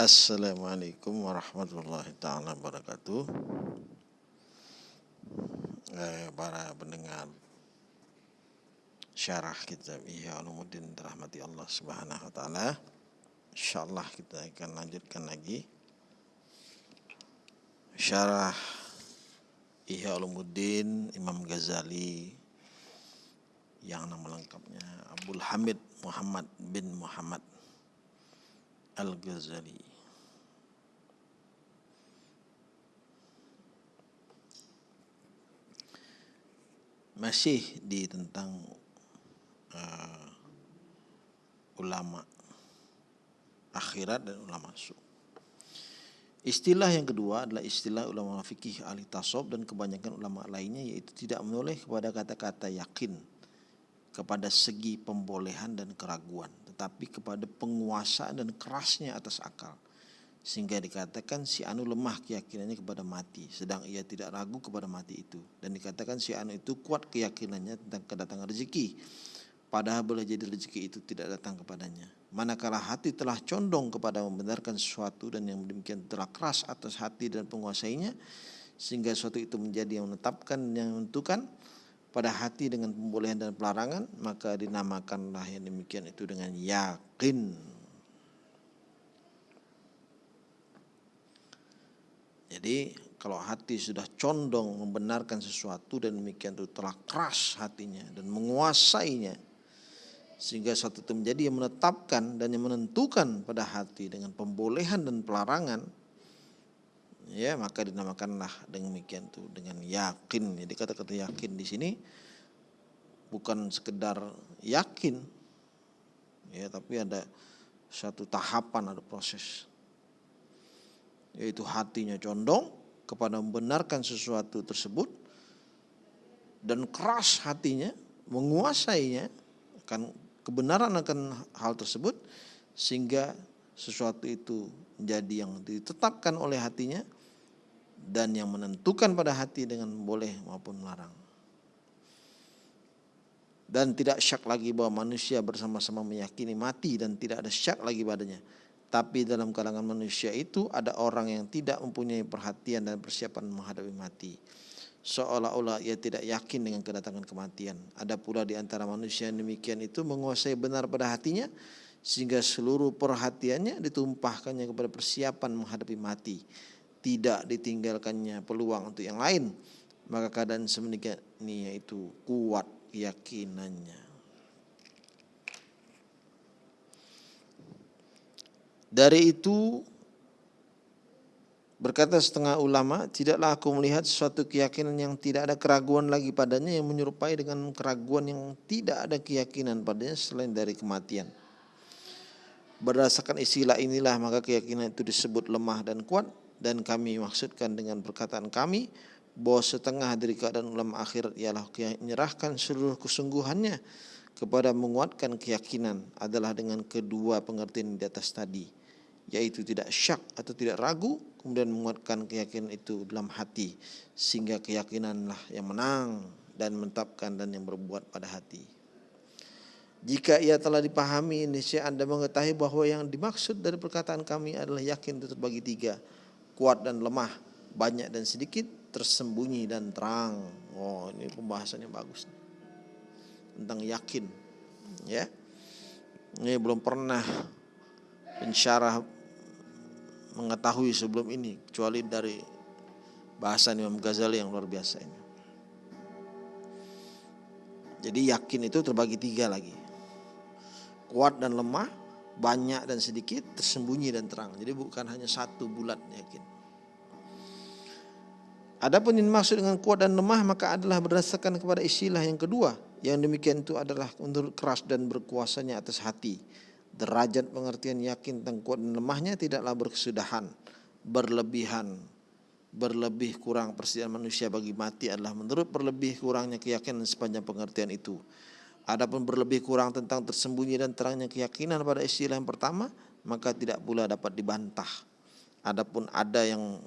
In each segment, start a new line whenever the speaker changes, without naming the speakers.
Assalamualaikum warahmatullahi taala wabarakatuh. Eh, para pendengar syarah kitab Ihya Ulumuddin rahmati Allah Subhanahu wa taala. Insyaallah kita akan lanjutkan lagi syarah Ihya Ulumuddin Imam Ghazali yang nama lengkapnya Abdul Hamid Muhammad bin Muhammad Al-Ghazali. Masih di tentang uh, ulama akhirat dan ulama su. Istilah yang kedua adalah istilah ulama fikih ahli tasawuf dan kebanyakan ulama lainnya yaitu tidak menoleh kepada kata-kata yakin kepada segi pembolehan dan keraguan tetapi kepada penguasaan dan kerasnya atas akal sehingga dikatakan si anu lemah keyakinannya kepada mati sedang ia tidak ragu kepada mati itu. Dan dikatakan si anu itu kuat keyakinannya tentang kedatangan rezeki. Padahal boleh jadi rezeki itu tidak datang kepadanya. Manakala hati telah condong kepada membenarkan sesuatu dan yang demikian telah keras atas hati dan penguasainya sehingga sesuatu itu menjadi yang menetapkan yang menentukan pada hati dengan pembolehan dan pelarangan maka dinamakanlah yang demikian itu dengan yakin Jadi kalau hati sudah condong membenarkan sesuatu dan demikian itu telah keras hatinya dan menguasainya sehingga suatu itu menjadi yang menetapkan dan yang menentukan pada hati dengan pembolehan dan pelarangan ya maka dinamakanlah demikian itu dengan yakin. Jadi kata-kata yakin di sini bukan sekedar yakin ya tapi ada satu tahapan ada proses yaitu hatinya condong kepada membenarkan sesuatu tersebut dan keras hatinya menguasainya akan kebenaran akan hal tersebut sehingga sesuatu itu menjadi yang ditetapkan oleh hatinya dan yang menentukan pada hati dengan boleh maupun melarang. Dan tidak syak lagi bahwa manusia bersama-sama meyakini mati dan tidak ada syak lagi padanya. Tapi dalam kalangan manusia itu ada orang yang tidak mempunyai perhatian dan persiapan menghadapi mati. Seolah-olah ia tidak yakin dengan kedatangan kematian. Ada pula di antara manusia yang demikian itu menguasai benar pada hatinya sehingga seluruh perhatiannya ditumpahkannya kepada persiapan menghadapi mati. Tidak ditinggalkannya peluang untuk yang lain. Maka keadaan semenikian ini yaitu kuat keyakinannya. Dari itu berkata setengah ulama, tidaklah aku melihat suatu keyakinan yang tidak ada keraguan lagi padanya yang menyerupai dengan keraguan yang tidak ada keyakinan padanya selain dari kematian. Berdasarkan istilah inilah maka keyakinan itu disebut lemah dan kuat dan kami maksudkan dengan perkataan kami bahwa setengah dari keadaan ulama akhirat ialah menyerahkan seluruh kesungguhannya kepada menguatkan keyakinan adalah dengan kedua pengertian di atas tadi yaitu tidak syak atau tidak ragu kemudian menguatkan keyakinan itu dalam hati sehingga keyakinanlah yang menang dan menetapkan dan yang berbuat pada hati. Jika ia telah dipahami niscaya Anda mengetahui bahwa yang dimaksud dari perkataan kami adalah yakin itu terbagi tiga, kuat dan lemah, banyak dan sedikit, tersembunyi dan terang. Oh, ini pembahasannya bagus. Tentang yakin. Ya. Ini belum pernah pensyarah mengetahui sebelum ini kecuali dari bahasa Imam Ghazali yang luar biasa ini. Jadi yakin itu terbagi tiga lagi. Kuat dan lemah, banyak dan sedikit, tersembunyi dan terang. Jadi bukan hanya satu bulat yakin. Adapun yang dimaksud dengan kuat dan lemah maka adalah berdasarkan kepada istilah yang kedua. Yang demikian itu adalah menurut keras dan berkuasanya atas hati derajat pengertian yakin tentang kuat dan lemahnya tidaklah berkesudahan, berlebihan, berlebih kurang persediaan manusia bagi mati adalah menurut berlebih kurangnya keyakinan sepanjang pengertian itu. Adapun berlebih kurang tentang tersembunyi dan terangnya keyakinan pada istilah yang pertama, maka tidak pula dapat dibantah. Adapun ada yang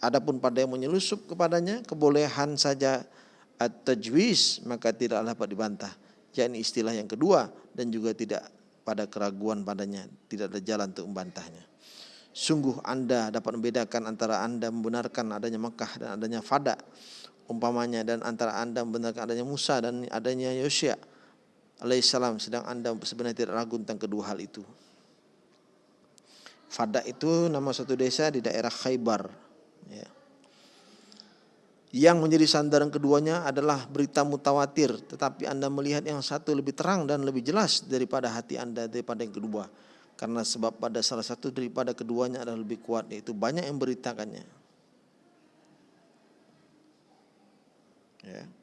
adapun pada yang menyelusup kepadanya kebolehan saja at-tajwiz maka tidak dapat dibantah. Yakni istilah yang kedua dan juga tidak pada keraguan padanya, tidak ada jalan untuk membantahnya. Sungguh Anda dapat membedakan antara Anda membenarkan adanya Mekah dan adanya Fada umpamanya dan antara Anda membenarkan adanya Musa dan adanya Yosya alaihissalam sedang Anda sebenarnya tidak ragu tentang kedua hal itu. Fada itu nama satu desa di daerah Khaybar. Ya. Yang menjadi sandaran keduanya adalah berita mutawatir, tetapi Anda melihat yang satu lebih terang dan lebih jelas daripada hati Anda daripada yang kedua. Karena sebab pada salah satu daripada keduanya adalah lebih kuat, yaitu banyak yang beritakannya. Ya.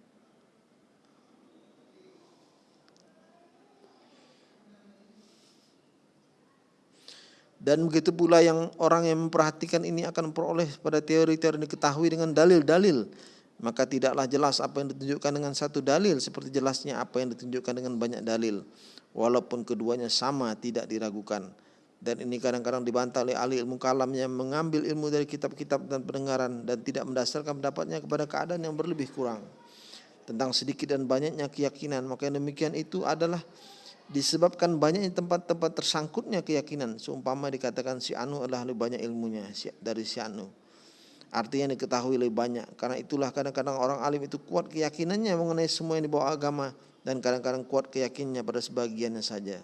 Dan begitu pula yang orang yang memperhatikan ini akan memperoleh pada teori-teori diketahui dengan dalil-dalil. Maka tidaklah jelas apa yang ditunjukkan dengan satu dalil seperti jelasnya apa yang ditunjukkan dengan banyak dalil. Walaupun keduanya sama tidak diragukan. Dan ini kadang-kadang dibantah oleh ahli ilmu kalam yang mengambil ilmu dari kitab-kitab dan pendengaran dan tidak mendasarkan pendapatnya kepada keadaan yang berlebih kurang. Tentang sedikit dan banyaknya keyakinan. Maka demikian itu adalah disebabkan banyaknya tempat-tempat tersangkutnya keyakinan. Seumpama dikatakan si Anu adalah lebih banyak ilmunya dari si Anu. Artinya diketahui lebih banyak. Karena itulah kadang-kadang orang alim itu kuat keyakinannya mengenai semua yang dibawa agama dan kadang-kadang kuat keyakinannya pada sebagiannya saja.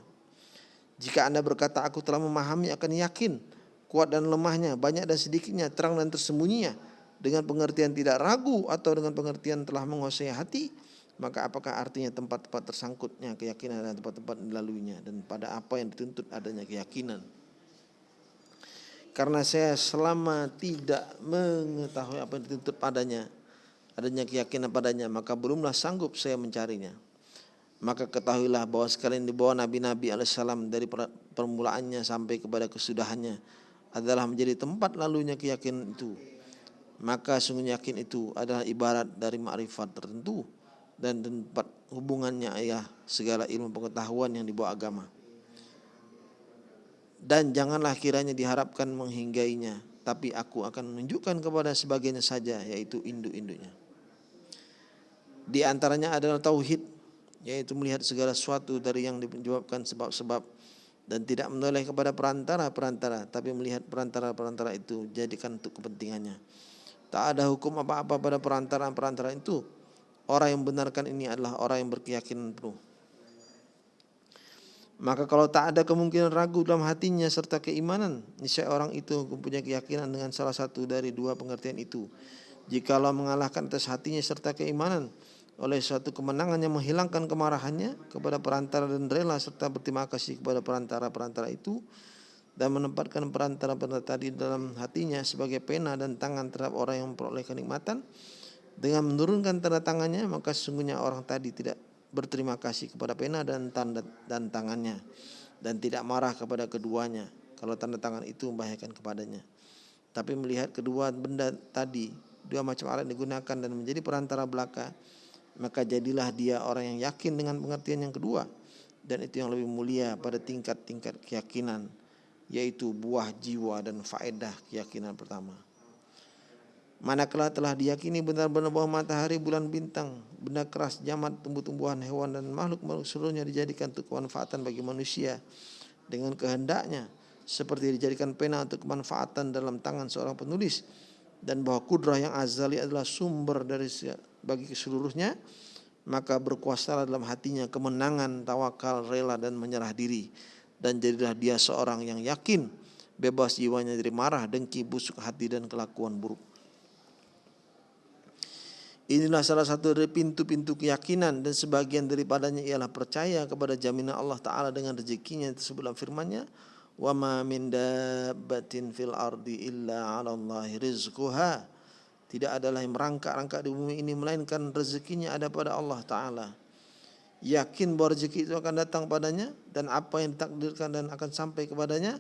Jika anda berkata aku telah memahami akan yakin kuat dan lemahnya banyak dan sedikitnya terang dan tersembunyinya dengan pengertian tidak ragu atau dengan pengertian telah menguasai hati maka apakah artinya tempat-tempat tersangkutnya keyakinan dan tempat-tempat dilaluinya? Dan pada apa yang dituntut adanya keyakinan? Karena saya selama tidak mengetahui apa yang dituntut padanya adanya keyakinan padanya maka belumlah sanggup saya mencarinya. Maka ketahuilah bahwa sekalian di bawah Nabi-Nabi alaihissalam dari permulaannya sampai kepada kesudahannya adalah menjadi tempat lalunya keyakinan itu. Maka sungguh yakin itu adalah ibarat dari makrifat tertentu dan tempat hubungannya ayah segala ilmu pengetahuan yang dibawa agama. Dan janganlah kiranya diharapkan menghinggainya, tapi aku akan menunjukkan kepada sebagiannya saja, yaitu induk-induknya. Di antaranya adalah tauhid, yaitu melihat segala sesuatu dari yang dijawabkan sebab-sebab dan tidak menoleh kepada perantara-perantara, tapi melihat perantara-perantara itu jadikan untuk kepentingannya. Tak ada hukum apa-apa pada perantara-perantara itu, Orang yang membenarkan ini adalah orang yang berkeyakinan penuh. Maka kalau tak ada kemungkinan ragu dalam hatinya serta keimanan, niscaya orang itu mempunyai keyakinan dengan salah satu dari dua pengertian itu. Jikalau mengalahkan atas hatinya serta keimanan oleh suatu kemenangan yang menghilangkan kemarahannya kepada perantara dan rela serta berterima kasih kepada perantara-perantara itu dan menempatkan perantara-perantara tadi dalam hatinya sebagai pena dan tangan terhadap orang yang memperoleh kenikmatan, dengan menurunkan tanda tangannya maka sesungguhnya orang tadi tidak berterima kasih kepada pena dan tanda dan tangannya dan tidak marah kepada keduanya kalau tanda tangan itu membahayakan kepadanya. Tapi melihat kedua benda tadi dua macam alat digunakan dan menjadi perantara belaka maka jadilah dia orang yang yakin dengan pengertian yang kedua dan itu yang lebih mulia pada tingkat-tingkat keyakinan yaitu buah jiwa dan faedah keyakinan pertama. Manakala telah diyakini benar-benar bahwa matahari, bulan, bintang, benda keras, jamat, tumbuh-tumbuhan, hewan dan makhluk-makhluk seluruhnya dijadikan untuk kemanfaatan bagi manusia. Dengan kehendaknya seperti dijadikan pena untuk kemanfaatan dalam tangan seorang penulis. Dan bahwa kudrah yang azali adalah sumber dari bagi seluruhnya maka berkuasa dalam hatinya kemenangan, tawakal, rela dan menyerah diri. Dan jadilah dia seorang yang yakin bebas jiwanya dari marah, dengki, busuk hati dan kelakuan buruk. Inilah salah satu dari pintu-pintu keyakinan dan sebagian daripadanya ialah percaya kepada jaminan Allah Ta'ala dengan rezekinya tersebut dalam firmannya wa ma min fil ardi illa tidak adalah yang merangkak-rangkak di bumi ini melainkan rezekinya ada pada Allah Ta'ala. Yakin bahwa rezeki itu akan datang padanya dan apa yang ditakdirkan dan akan sampai kepadanya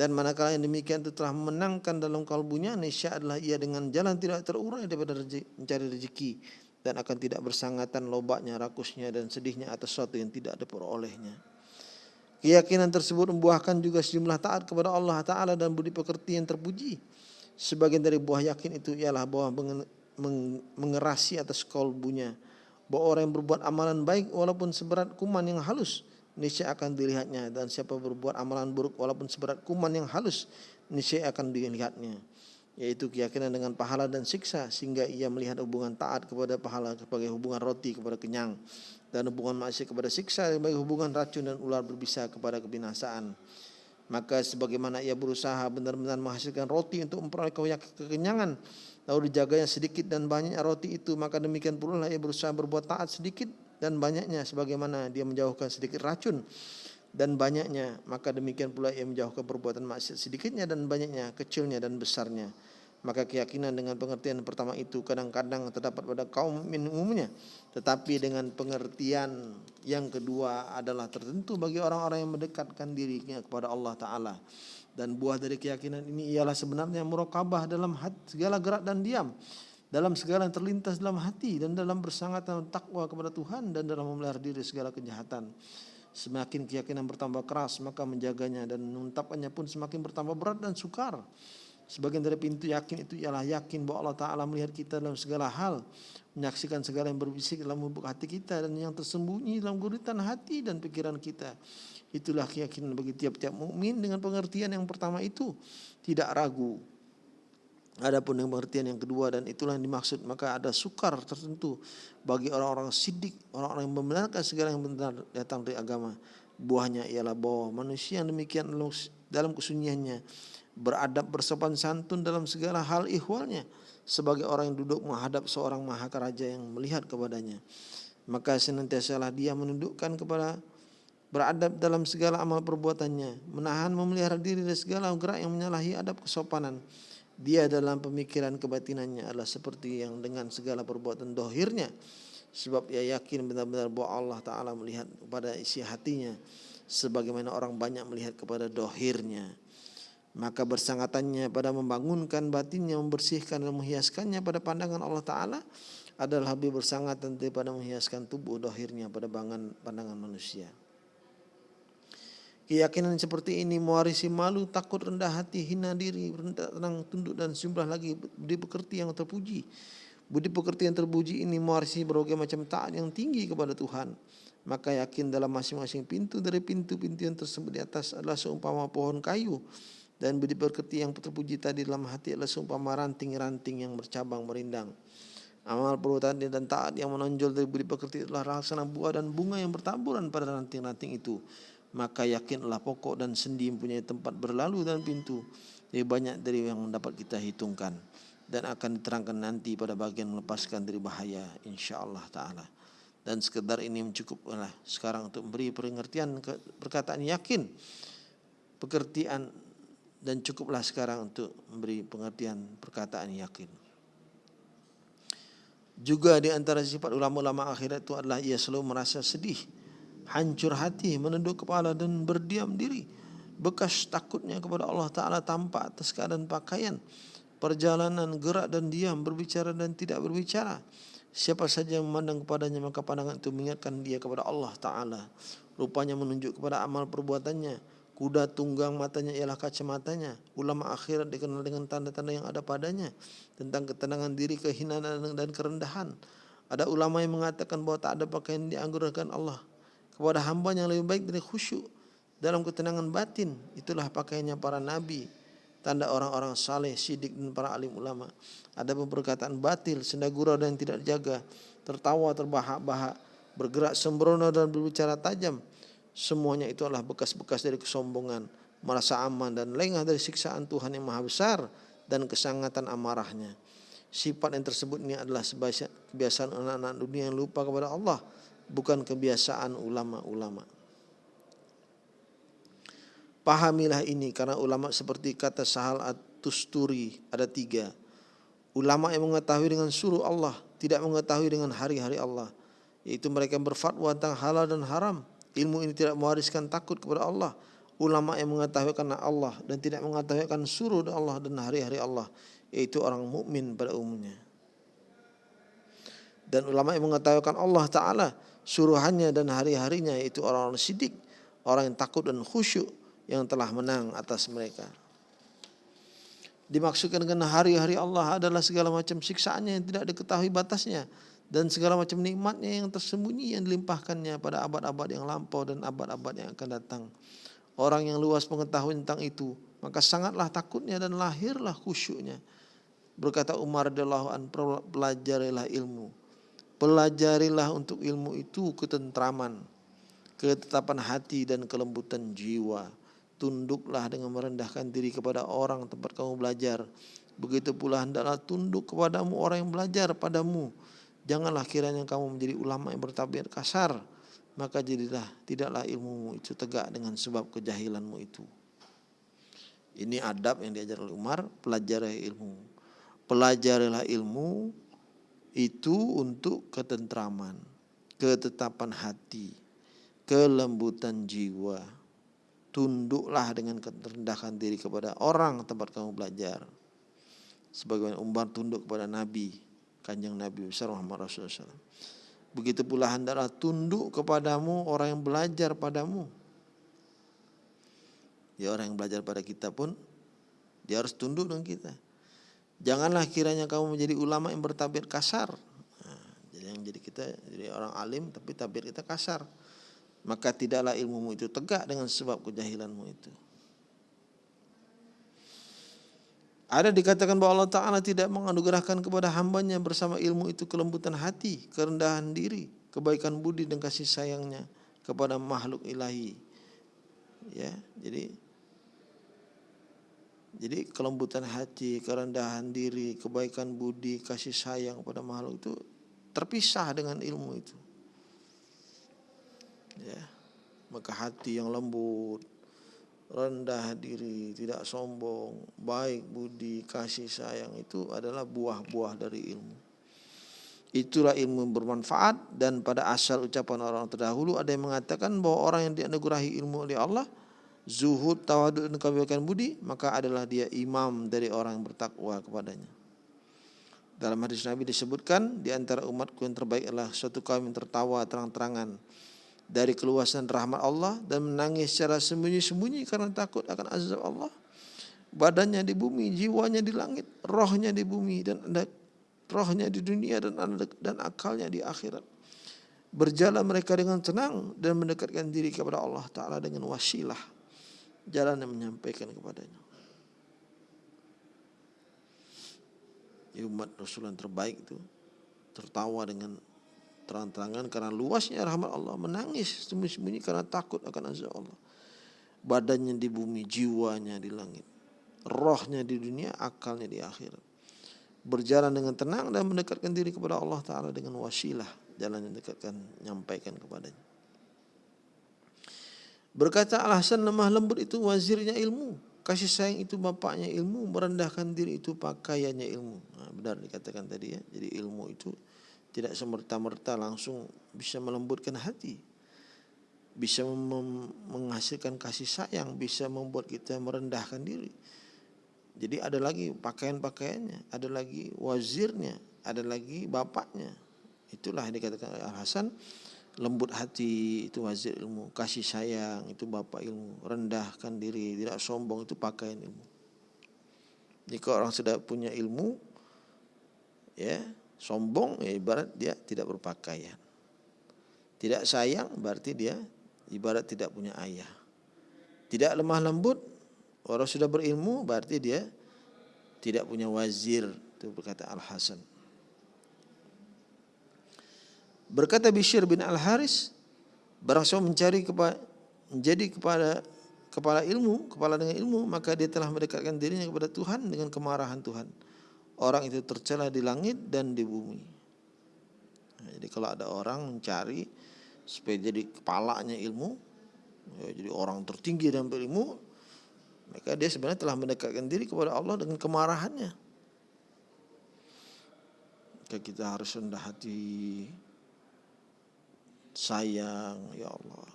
dan manakala yang demikian itu telah memenangkan dalam kalbunya niscaya adalah ia dengan jalan tidak terurai daripada mencari rezeki dan akan tidak bersangatan lobaknya, rakusnya dan sedihnya atas sesuatu yang tidak diperolehnya. Keyakinan tersebut membuahkan juga sejumlah taat kepada Allah Ta'ala dan budi pekerti yang terpuji. Sebagian dari buah yakin itu ialah bahwa mengerasi atas kalbunya. Bahwa orang yang berbuat amalan baik walaupun seberat kuman yang halus niscaya akan dilihatnya. Dan siapa berbuat amalan buruk walaupun seberat kuman yang halus niscaya akan dilihatnya. Yaitu keyakinan dengan pahala dan siksa sehingga ia melihat hubungan taat kepada pahala sebagai hubungan roti kepada kenyang. Dan hubungan maksiat kepada siksa sebagai hubungan racun dan ular berbisa kepada kebinasaan. Maka sebagaimana ia berusaha benar-benar menghasilkan roti untuk memperoleh kekenyangan lalu dijaganya sedikit dan banyaknya roti itu maka demikian pula ia berusaha berbuat taat sedikit dan banyaknya sebagaimana dia menjauhkan sedikit racun dan banyaknya maka demikian pula ia menjauhkan perbuatan maksiat sedikitnya dan banyaknya kecilnya dan besarnya. Maka keyakinan dengan pengertian pertama itu kadang-kadang terdapat pada kaum mukmin umumnya. Tetapi dengan pengertian yang kedua adalah tertentu bagi orang-orang yang mendekatkan dirinya kepada Allah taala. Dan buah dari keyakinan ini ialah sebenarnya murakabah dalam hati, segala gerak dan diam dalam segala yang terlintas dalam hati dan dalam bersangat dalam takwa kepada Tuhan dan dalam memelihara diri segala kejahatan. Semakin keyakinan bertambah keras maka menjaganya dan menetapkannya pun semakin bertambah berat dan sukar. Sebagian dari pintu yakin itu ialah yakin bahwa Allah Ta'ala melihat kita dalam segala hal. Menyaksikan segala yang berbisik dalam lubuk hati kita dan yang tersembunyi dalam guritan hati dan pikiran kita. Itulah keyakinan bagi tiap-tiap mukmin dengan pengertian yang pertama itu. Tidak ragu, Adapun yang pengertian yang kedua dan itulah yang dimaksud maka ada sukar tertentu bagi orang-orang sidik, orang-orang yang membenarkan segala yang benar datang dari agama. Buahnya ialah bahwa manusia yang demikian dalam kesunyiannya beradab bersopan santun dalam segala hal ihwalnya sebagai orang yang duduk menghadap seorang mahakaraja yang melihat kepadanya. Maka senantiasalah dia menundukkan kepada beradab dalam segala amal perbuatannya, menahan memelihara diri dari segala gerak yang menyalahi adab kesopanan dia dalam pemikiran kebatinannya adalah seperti yang dengan segala perbuatan dohirnya sebab ia yakin benar-benar bahwa Allah Ta'ala melihat kepada isi hatinya sebagaimana orang banyak melihat kepada dohirnya maka bersangatannya pada membangunkan batinnya membersihkan dan menghiaskannya pada pandangan Allah Ta'ala adalah lebih bersangat daripada menghiaskan tubuh dohirnya pada pandangan manusia. Keyakinan seperti ini mewarisi malu, takut, rendah hati, hina diri, rendah, tenang, tunduk dan sejumlah lagi budi pekerti yang terpuji. Budi pekerti yang terpuji ini mewarisi berbagai macam taat yang tinggi kepada Tuhan. Maka yakin dalam masing-masing pintu dari pintu-pintu yang tersebut di atas adalah seumpama pohon kayu. Dan budi pekerti yang terpuji tadi dalam hati adalah seumpama ranting-ranting yang bercabang merindang. Amal perbuatan dan taat yang menonjol dari budi pekerti adalah laksana buah dan bunga yang bertaburan pada ranting-ranting itu maka yakinlah pokok dan sendi mempunyai tempat berlalu dan pintu. Lebih banyak dari yang dapat kita hitungkan. Dan akan diterangkan nanti pada bagian melepaskan dari bahaya insyaallah taala. Dan sekedar ini mencukuplah sekarang untuk memberi pengertian perkataan yakin pengertian dan cukuplah sekarang untuk memberi pengertian perkataan yakin. Juga di antara sifat ulama-ulama akhirat itu adalah ia selalu merasa sedih hancur hati, menunduk kepala dan berdiam diri. Bekas takutnya kepada Allah Ta'ala tampak atas keadaan pakaian, perjalanan, gerak dan diam, berbicara dan tidak berbicara. Siapa saja yang memandang kepadanya maka pandangan itu mengingatkan dia kepada Allah Ta'ala. Rupanya menunjuk kepada amal perbuatannya. Kuda tunggang matanya ialah kacamatanya. Ulama akhirat dikenal dengan tanda-tanda yang ada padanya. Tentang ketenangan diri, kehinaan dan kerendahan. Ada ulama yang mengatakan bahwa tak ada pakaian dianggurkan Allah kepada hamba yang lebih baik dari khusyuk dalam ketenangan batin. Itulah pakaiannya para nabi. Tanda orang-orang saleh sidik dan para alim ulama. Ada perkataan batil senda gurau dan tidak dijaga. Tertawa terbahak-bahak bergerak sembrono dan berbicara tajam. Semuanya itu adalah bekas-bekas dari kesombongan merasa aman dan lengah dari siksaan Tuhan yang maha besar dan kesangatan amarahnya. Sifat yang tersebut ini adalah kebiasaan anak-anak dunia yang lupa kepada Allah bukan kebiasaan ulama-ulama. Pahamilah ini karena ulama seperti kata Sahal At-Tusturi ada tiga. Ulama yang mengetahui dengan suruh Allah, tidak mengetahui dengan hari-hari Allah. Yaitu mereka berfatwa tentang halal dan haram. Ilmu ini tidak mewariskan takut kepada Allah. Ulama yang mengetahui karena Allah dan tidak mengetahui akan suruh Allah dan hari-hari Allah. Yaitu orang mukmin pada umumnya. Dan ulama yang mengetahui Allah Ta'ala suruhannya dan hari-harinya yaitu orang-orang sidik, orang yang takut dan khusyuk yang telah menang atas mereka. Dimaksudkan dengan hari-hari Allah adalah segala macam siksaannya yang tidak diketahui batasnya, dan segala macam nikmatnya yang tersembunyi yang dilimpahkannya pada abad-abad yang lampau dan abad-abad yang akan datang. Orang yang luas pengetahuan tentang itu, maka sangatlah takutnya dan lahirlah khusyuknya. Berkata Umar radhiyallahu an, pelajarilah ilmu. Pelajarilah untuk ilmu itu ketentraman, ketetapan hati dan kelembutan jiwa. Tunduklah dengan merendahkan diri kepada orang tempat kamu belajar. Begitu pula hendaklah tunduk kepadamu orang yang belajar padamu Janganlah kiranya kamu menjadi ulama yang bertabiat kasar, maka jadilah tidaklah ilmumu itu tegak dengan sebab kejahilanmu itu. Ini adab yang diajar oleh Umar, pelajari ilmu. Pelajarilah ilmu itu untuk ketentraman, ketetapan hati, kelembutan jiwa. Tunduklah dengan kerendahan diri kepada orang tempat kamu belajar. Sebagaimana Umar tunduk kepada Nabi, kanjeng Nabi besar Muhammad Rasulullah. Begitu pula hendaklah tunduk kepadamu orang yang belajar padamu. Ya orang yang belajar pada kita pun dia harus tunduk dengan kita. Janganlah kiranya kamu menjadi ulama yang bertabir kasar. Nah, jadi yang jadi kita jadi orang alim tapi tabir kita kasar. Maka tidaklah ilmumu itu tegak dengan sebab kejahilanmu itu. Ada dikatakan bahwa Allah Ta'ala tidak menganugerahkan kepada hambanya bersama ilmu itu kelembutan hati, kerendahan diri, kebaikan budi dan kasih sayangnya kepada makhluk ilahi. Ya, jadi jadi kelembutan hati, kerendahan diri, kebaikan budi, kasih sayang kepada makhluk itu terpisah dengan ilmu itu. Ya. Maka hati yang lembut, rendah diri, tidak sombong, baik budi, kasih sayang itu adalah buah-buah dari ilmu. Itulah ilmu yang bermanfaat dan pada asal ucapan orang terdahulu ada yang mengatakan bahwa orang yang dianugerahi ilmu oleh Allah zuhud, tawaduk dan kebaikan budi maka adalah dia imam dari orang yang bertakwa kepadanya. Dalam hadis Nabi disebutkan di antara umatku yang terbaik adalah suatu kaum yang tertawa terang-terangan dari keluasan rahmat Allah dan menangis secara sembunyi-sembunyi karena takut akan azab Allah. Badannya di bumi, jiwanya di langit, rohnya di bumi dan ada rohnya di dunia dan dan akalnya di akhirat. Berjalan mereka dengan tenang dan mendekatkan diri kepada Allah Ta'ala dengan wasilah. Jalan yang menyampaikan kepadanya. Ya umat Rasul yang terbaik itu tertawa dengan terang-terangan karena luasnya rahmat Allah menangis sembunyi-sembunyi karena takut akan azab Allah. Badannya di bumi jiwanya di langit rohnya di dunia akalnya di akhirat. Berjalan dengan tenang dan mendekatkan diri kepada Allah Ta'ala dengan wasilah jalan yang dekatkan nyampaikan kepadanya berkata alasan lemah lembut itu wazirnya ilmu. Kasih sayang itu bapaknya ilmu merendahkan diri itu pakaiannya ilmu. Nah, benar dikatakan tadi ya. Jadi ilmu itu tidak semerta-merta langsung bisa melembutkan hati. Bisa menghasilkan kasih sayang bisa membuat kita merendahkan diri. Jadi ada lagi pakaian-pakaiannya ada lagi wazirnya ada lagi bapaknya. Itulah yang dikatakan Al Hasan lembut hati itu wazir ilmu kasih sayang itu bapak ilmu rendahkan diri tidak sombong itu pakaian ilmu jika orang sudah punya ilmu ya Sombong ya ibarat dia tidak berpakaian. Tidak sayang berarti dia ibarat tidak punya ayah. Tidak lemah lembut, orang sudah berilmu berarti dia tidak punya wazir. Itu berkata Al-Hasan. Berkata Bishr bin Al-Haris, barang siapa mencari kepada menjadi kepada kepala ilmu, kepala dengan ilmu, maka dia telah mendekatkan dirinya kepada Tuhan dengan kemarahan Tuhan orang itu tercela di langit dan di bumi. Nah, jadi kalau ada orang mencari supaya jadi kepalanya ilmu, ya, jadi orang tertinggi dalam ilmu, maka dia sebenarnya telah mendekatkan diri kepada Allah dengan kemarahannya. Kita harus rendah hati, sayang, ya Allah.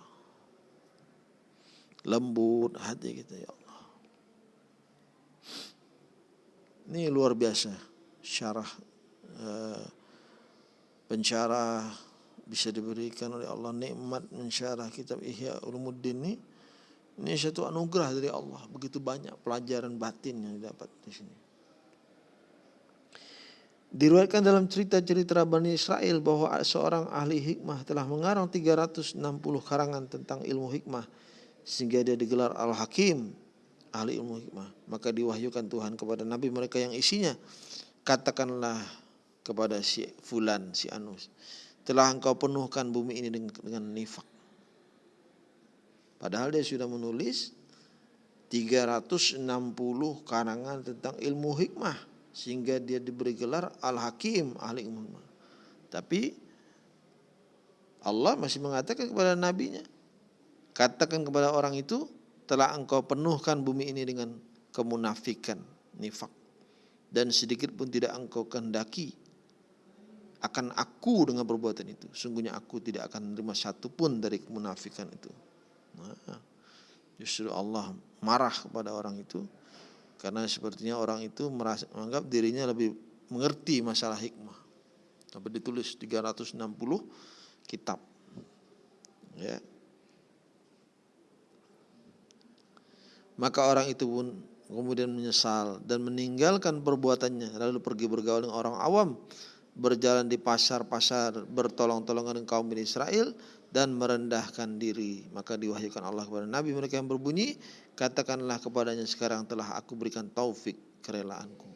Lembut hati kita, ya Allah. Ini luar biasa. Syarah pensyarah bisa diberikan oleh Allah. Nikmat mensyarah kitab Ihya Ulumuddin ini. Ini satu anugerah dari Allah. Begitu banyak pelajaran batin yang didapat di sini Diriwayatkan dalam cerita-cerita Bani Israel bahwa seorang ahli hikmah telah mengarang 360 karangan tentang ilmu hikmah sehingga dia digelar Al-Hakim, ahli ilmu hikmah. Maka diwahyukan Tuhan kepada nabi mereka yang isinya katakanlah kepada si fulan si Anus telah engkau penuhkan bumi ini dengan, dengan nifak. Padahal dia sudah menulis 360 karangan tentang ilmu hikmah sehingga dia diberi gelar Al-Hakim ahli ilmu. Tapi Allah masih mengatakan kepada nabinya katakan kepada orang itu telah engkau penuhkan bumi ini dengan kemunafikan nifak. Dan sedikit pun tidak engkau kehendaki akan aku dengan perbuatan itu. Sungguhnya aku tidak akan menerima satu pun dari kemunafikan itu. Nah, justru Allah marah kepada orang itu karena sepertinya orang itu merasa, menganggap dirinya lebih mengerti masalah hikmah. Tapi ditulis 360 kitab. Ya. Maka orang itu pun kemudian menyesal dan meninggalkan perbuatannya lalu pergi bergaul dengan orang awam berjalan di pasar-pasar bertolong-tolongan dengan kaum Israel dan merendahkan diri. Maka diwahyukan Allah kepada Nabi mereka yang berbunyi katakanlah kepadanya sekarang telah aku berikan taufik kerelaanku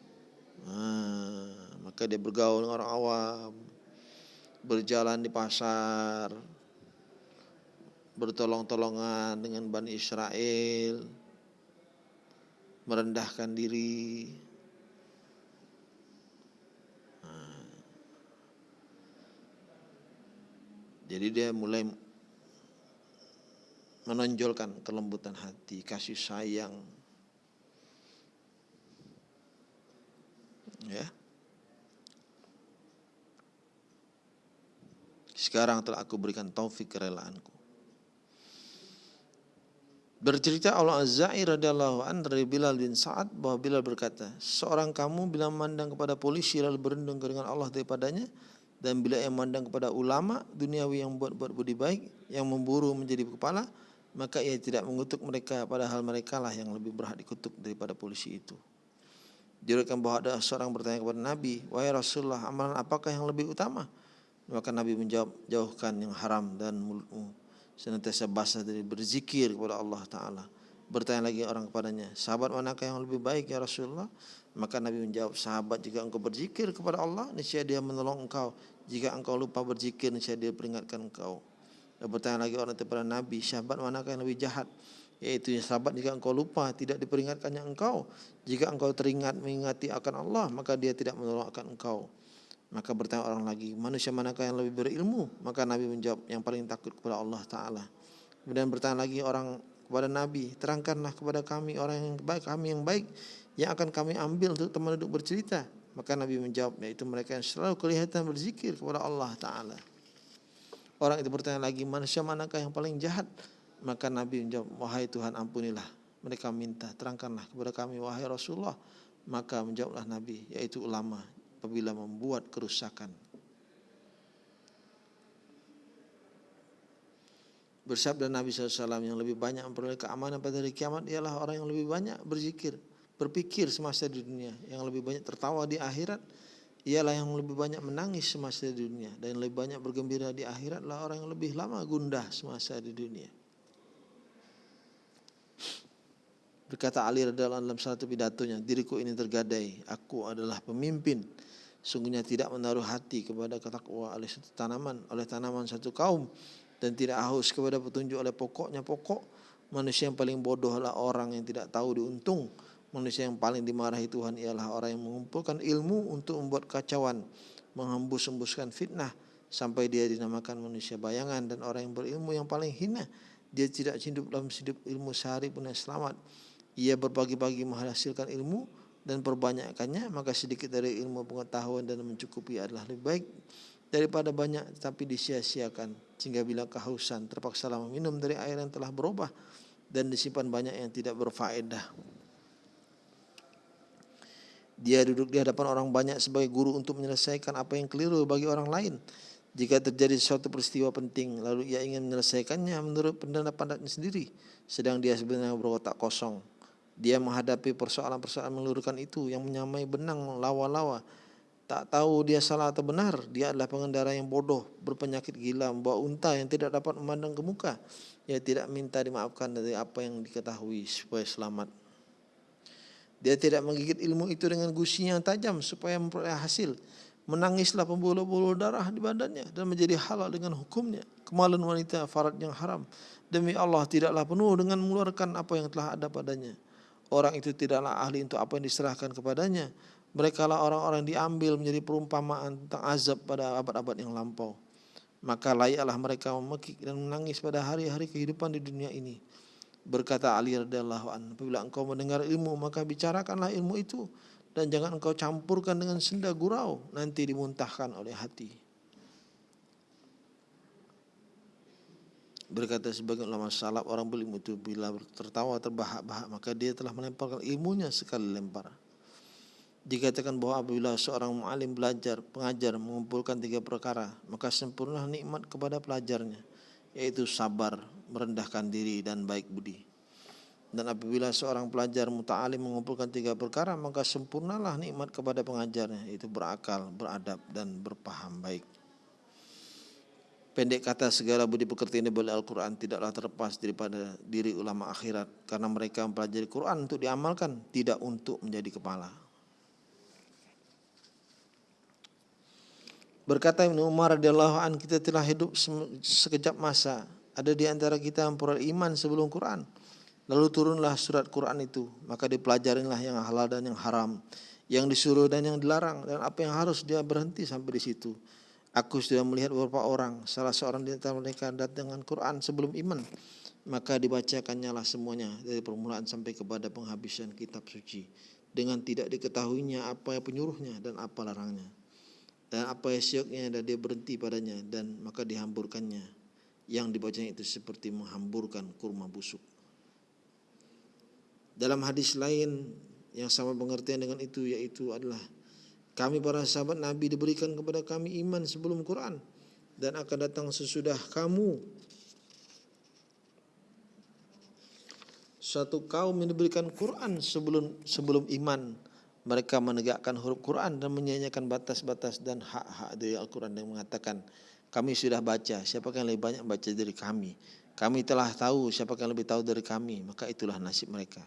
nah, maka dia bergaul dengan orang awam berjalan di pasar bertolong-tolongan dengan Bani Israel merendahkan diri Jadi dia mulai menonjolkan kelembutan hati, kasih sayang. Ya. Sekarang telah aku berikan taufik kerelaanku. Bercerita Allah Azza'i radhiyallahu an dari Bilal bin Sa'ad bahwa Bilal berkata, seorang kamu bila memandang kepada polisi lalu berendung dengan Allah daripadanya, dan bila ia memandang kepada ulama duniawi yang buat-buat budi baik yang memburu menjadi kepala maka ia tidak mengutuk mereka padahal mereka lah yang lebih berhak dikutuk daripada polisi itu Diriwayatkan bahwa ada seorang bertanya kepada Nabi, "Wahai Rasulullah, amalan apakah yang lebih utama?" Maka Nabi menjawab, "Jauhkan yang haram dan mulutmu senantiasa basah dari berzikir kepada Allah taala." Bertanya lagi orang kepadanya, "Sahabat manakah yang lebih baik ya Rasulullah?" Maka Nabi menjawab, sahabat jika engkau berzikir kepada Allah, niscaya dia menolong engkau. Jika engkau lupa berzikir, niscaya dia peringatkan engkau. Dan bertanya lagi orang kepada Nabi, sahabat manakah yang lebih jahat? Yaitu sahabat jika engkau lupa, tidak diperingatkannya engkau. Jika engkau teringat mengingati akan Allah, maka dia tidak menolong akan engkau. Maka bertanya orang lagi, manusia manakah yang lebih berilmu? Maka Nabi menjawab, yang paling takut kepada Allah Ta'ala. Kemudian bertanya lagi orang kepada Nabi, terangkanlah kepada kami orang yang baik, kami yang baik yang akan kami ambil untuk teman duduk bercerita. Maka Nabi menjawab, yaitu mereka yang selalu kelihatan berzikir kepada Allah Ta'ala. Orang itu bertanya lagi, manusia manakah yang paling jahat? Maka Nabi menjawab, wahai Tuhan ampunilah. Mereka minta, terangkanlah kepada kami, wahai Rasulullah. Maka menjawablah Nabi, yaitu ulama, apabila membuat kerusakan. Bersabda Nabi SAW yang lebih banyak memperoleh keamanan pada hari kiamat ialah orang yang lebih banyak berzikir berpikir semasa di dunia, yang lebih banyak tertawa di akhirat ialah yang lebih banyak menangis semasa di dunia dan lebih banyak bergembira di akhirat lah orang yang lebih lama gundah semasa di dunia. Berkata Ali radhiallahu dalam satu pidatonya, diriku ini tergadai, aku adalah pemimpin. Sungguhnya tidak menaruh hati kepada ketakwa oleh satu tanaman, oleh tanaman satu kaum dan tidak haus kepada petunjuk oleh pokoknya pokok. Manusia yang paling bodoh adalah orang yang tidak tahu diuntung Manusia yang paling dimarahi Tuhan ialah orang yang mengumpulkan ilmu untuk membuat kacauan, menghembus-hembuskan fitnah sampai dia dinamakan manusia bayangan dan orang yang berilmu yang paling hina. Dia tidak hidup dalam hidup ilmu sehari pun yang selamat. Ia berbagi-bagi menghasilkan ilmu dan perbanyakkannya maka sedikit dari ilmu pengetahuan dan mencukupi adalah lebih baik daripada banyak tetapi disia-siakan sehingga bila kehausan terpaksa minum dari air yang telah berubah dan disimpan banyak yang tidak berfaedah. Dia duduk di hadapan orang banyak sebagai guru untuk menyelesaikan apa yang keliru bagi orang lain. Jika terjadi suatu peristiwa penting, lalu ia ingin menyelesaikannya menurut pendapatnya sendiri, sedang dia sebenarnya berotak kosong. Dia menghadapi persoalan-persoalan meluruskan itu yang menyamai benang lawa-lawa, Tak tahu dia salah atau benar, dia adalah pengendara yang bodoh, berpenyakit gila, membawa unta yang tidak dapat memandang ke muka. Ia tidak minta dimaafkan dari apa yang diketahui supaya selamat. Dia tidak menggigit ilmu itu dengan gusinya yang tajam supaya memperoleh hasil. Menangislah pembuluh-buluh darah di badannya dan menjadi halal dengan hukumnya. Kemaluan wanita farat yang haram. Demi Allah tidaklah penuh dengan mengeluarkan apa yang telah ada padanya. Orang itu tidaklah ahli untuk apa yang diserahkan kepadanya mereka lah orang-orang diambil menjadi perumpamaan tentang azab pada abad-abad yang lampau. Maka layaklah mereka memekik dan menangis pada hari-hari kehidupan di dunia ini. Berkata Ali radhiyallahu anhu, apabila engkau mendengar ilmu maka bicarakanlah ilmu itu dan jangan engkau campurkan dengan senda gurau nanti dimuntahkan oleh hati. Berkata sebagian ulama salaf orang berilmu itu bila tertawa terbahak-bahak maka dia telah melemparkan ilmunya sekali lempar. Dikatakan bahwa apabila seorang mu'alim belajar, pengajar mengumpulkan tiga perkara, maka sempurna nikmat kepada pelajarnya, yaitu sabar, merendahkan diri, dan baik budi. Dan apabila seorang pelajar muta'alim mengumpulkan tiga perkara, maka sempurnalah nikmat kepada pengajarnya, yaitu berakal, beradab, dan berpaham baik. Pendek kata segala budi pekerti ini boleh Al-Quran tidaklah terlepas daripada diri ulama akhirat karena mereka mempelajari Quran untuk diamalkan tidak untuk menjadi kepala. Berkata Ibnu Umar radhiyallahu an kita telah hidup sekejap masa. Ada di antara kita yang peroleh iman sebelum Quran. Lalu turunlah surat Quran itu, maka dipelajarilah yang halal dan yang haram, yang disuruh dan yang dilarang. Dan apa yang harus dia berhenti sampai di situ. Aku sudah melihat beberapa orang, salah seorang di antara mereka datang dengan Quran sebelum iman, maka dibacakannya lah semuanya. Dari permulaan sampai kepada penghabisan kitab suci. Dengan tidak diketahuinya apa penyuruhnya dan apa larangnya. Dan apa syoknya dan dia berhenti padanya. Dan maka dihamburkannya yang dibacanya itu seperti menghamburkan kurma busuk. Dalam hadis lain yang sama pengertian dengan itu yaitu adalah kami para sahabat Nabi diberikan kepada kami iman sebelum Quran dan akan datang sesudah kamu. Suatu kaum yang diberikan Quran sebelum sebelum iman mereka menegakkan huruf Quran dan menyanyikan batas-batas dan hak-hak dari Al-Quran yang mengatakan kami sudah baca siapa yang lebih banyak baca dari kami kami telah tahu siapa yang lebih tahu dari kami maka itulah nasib mereka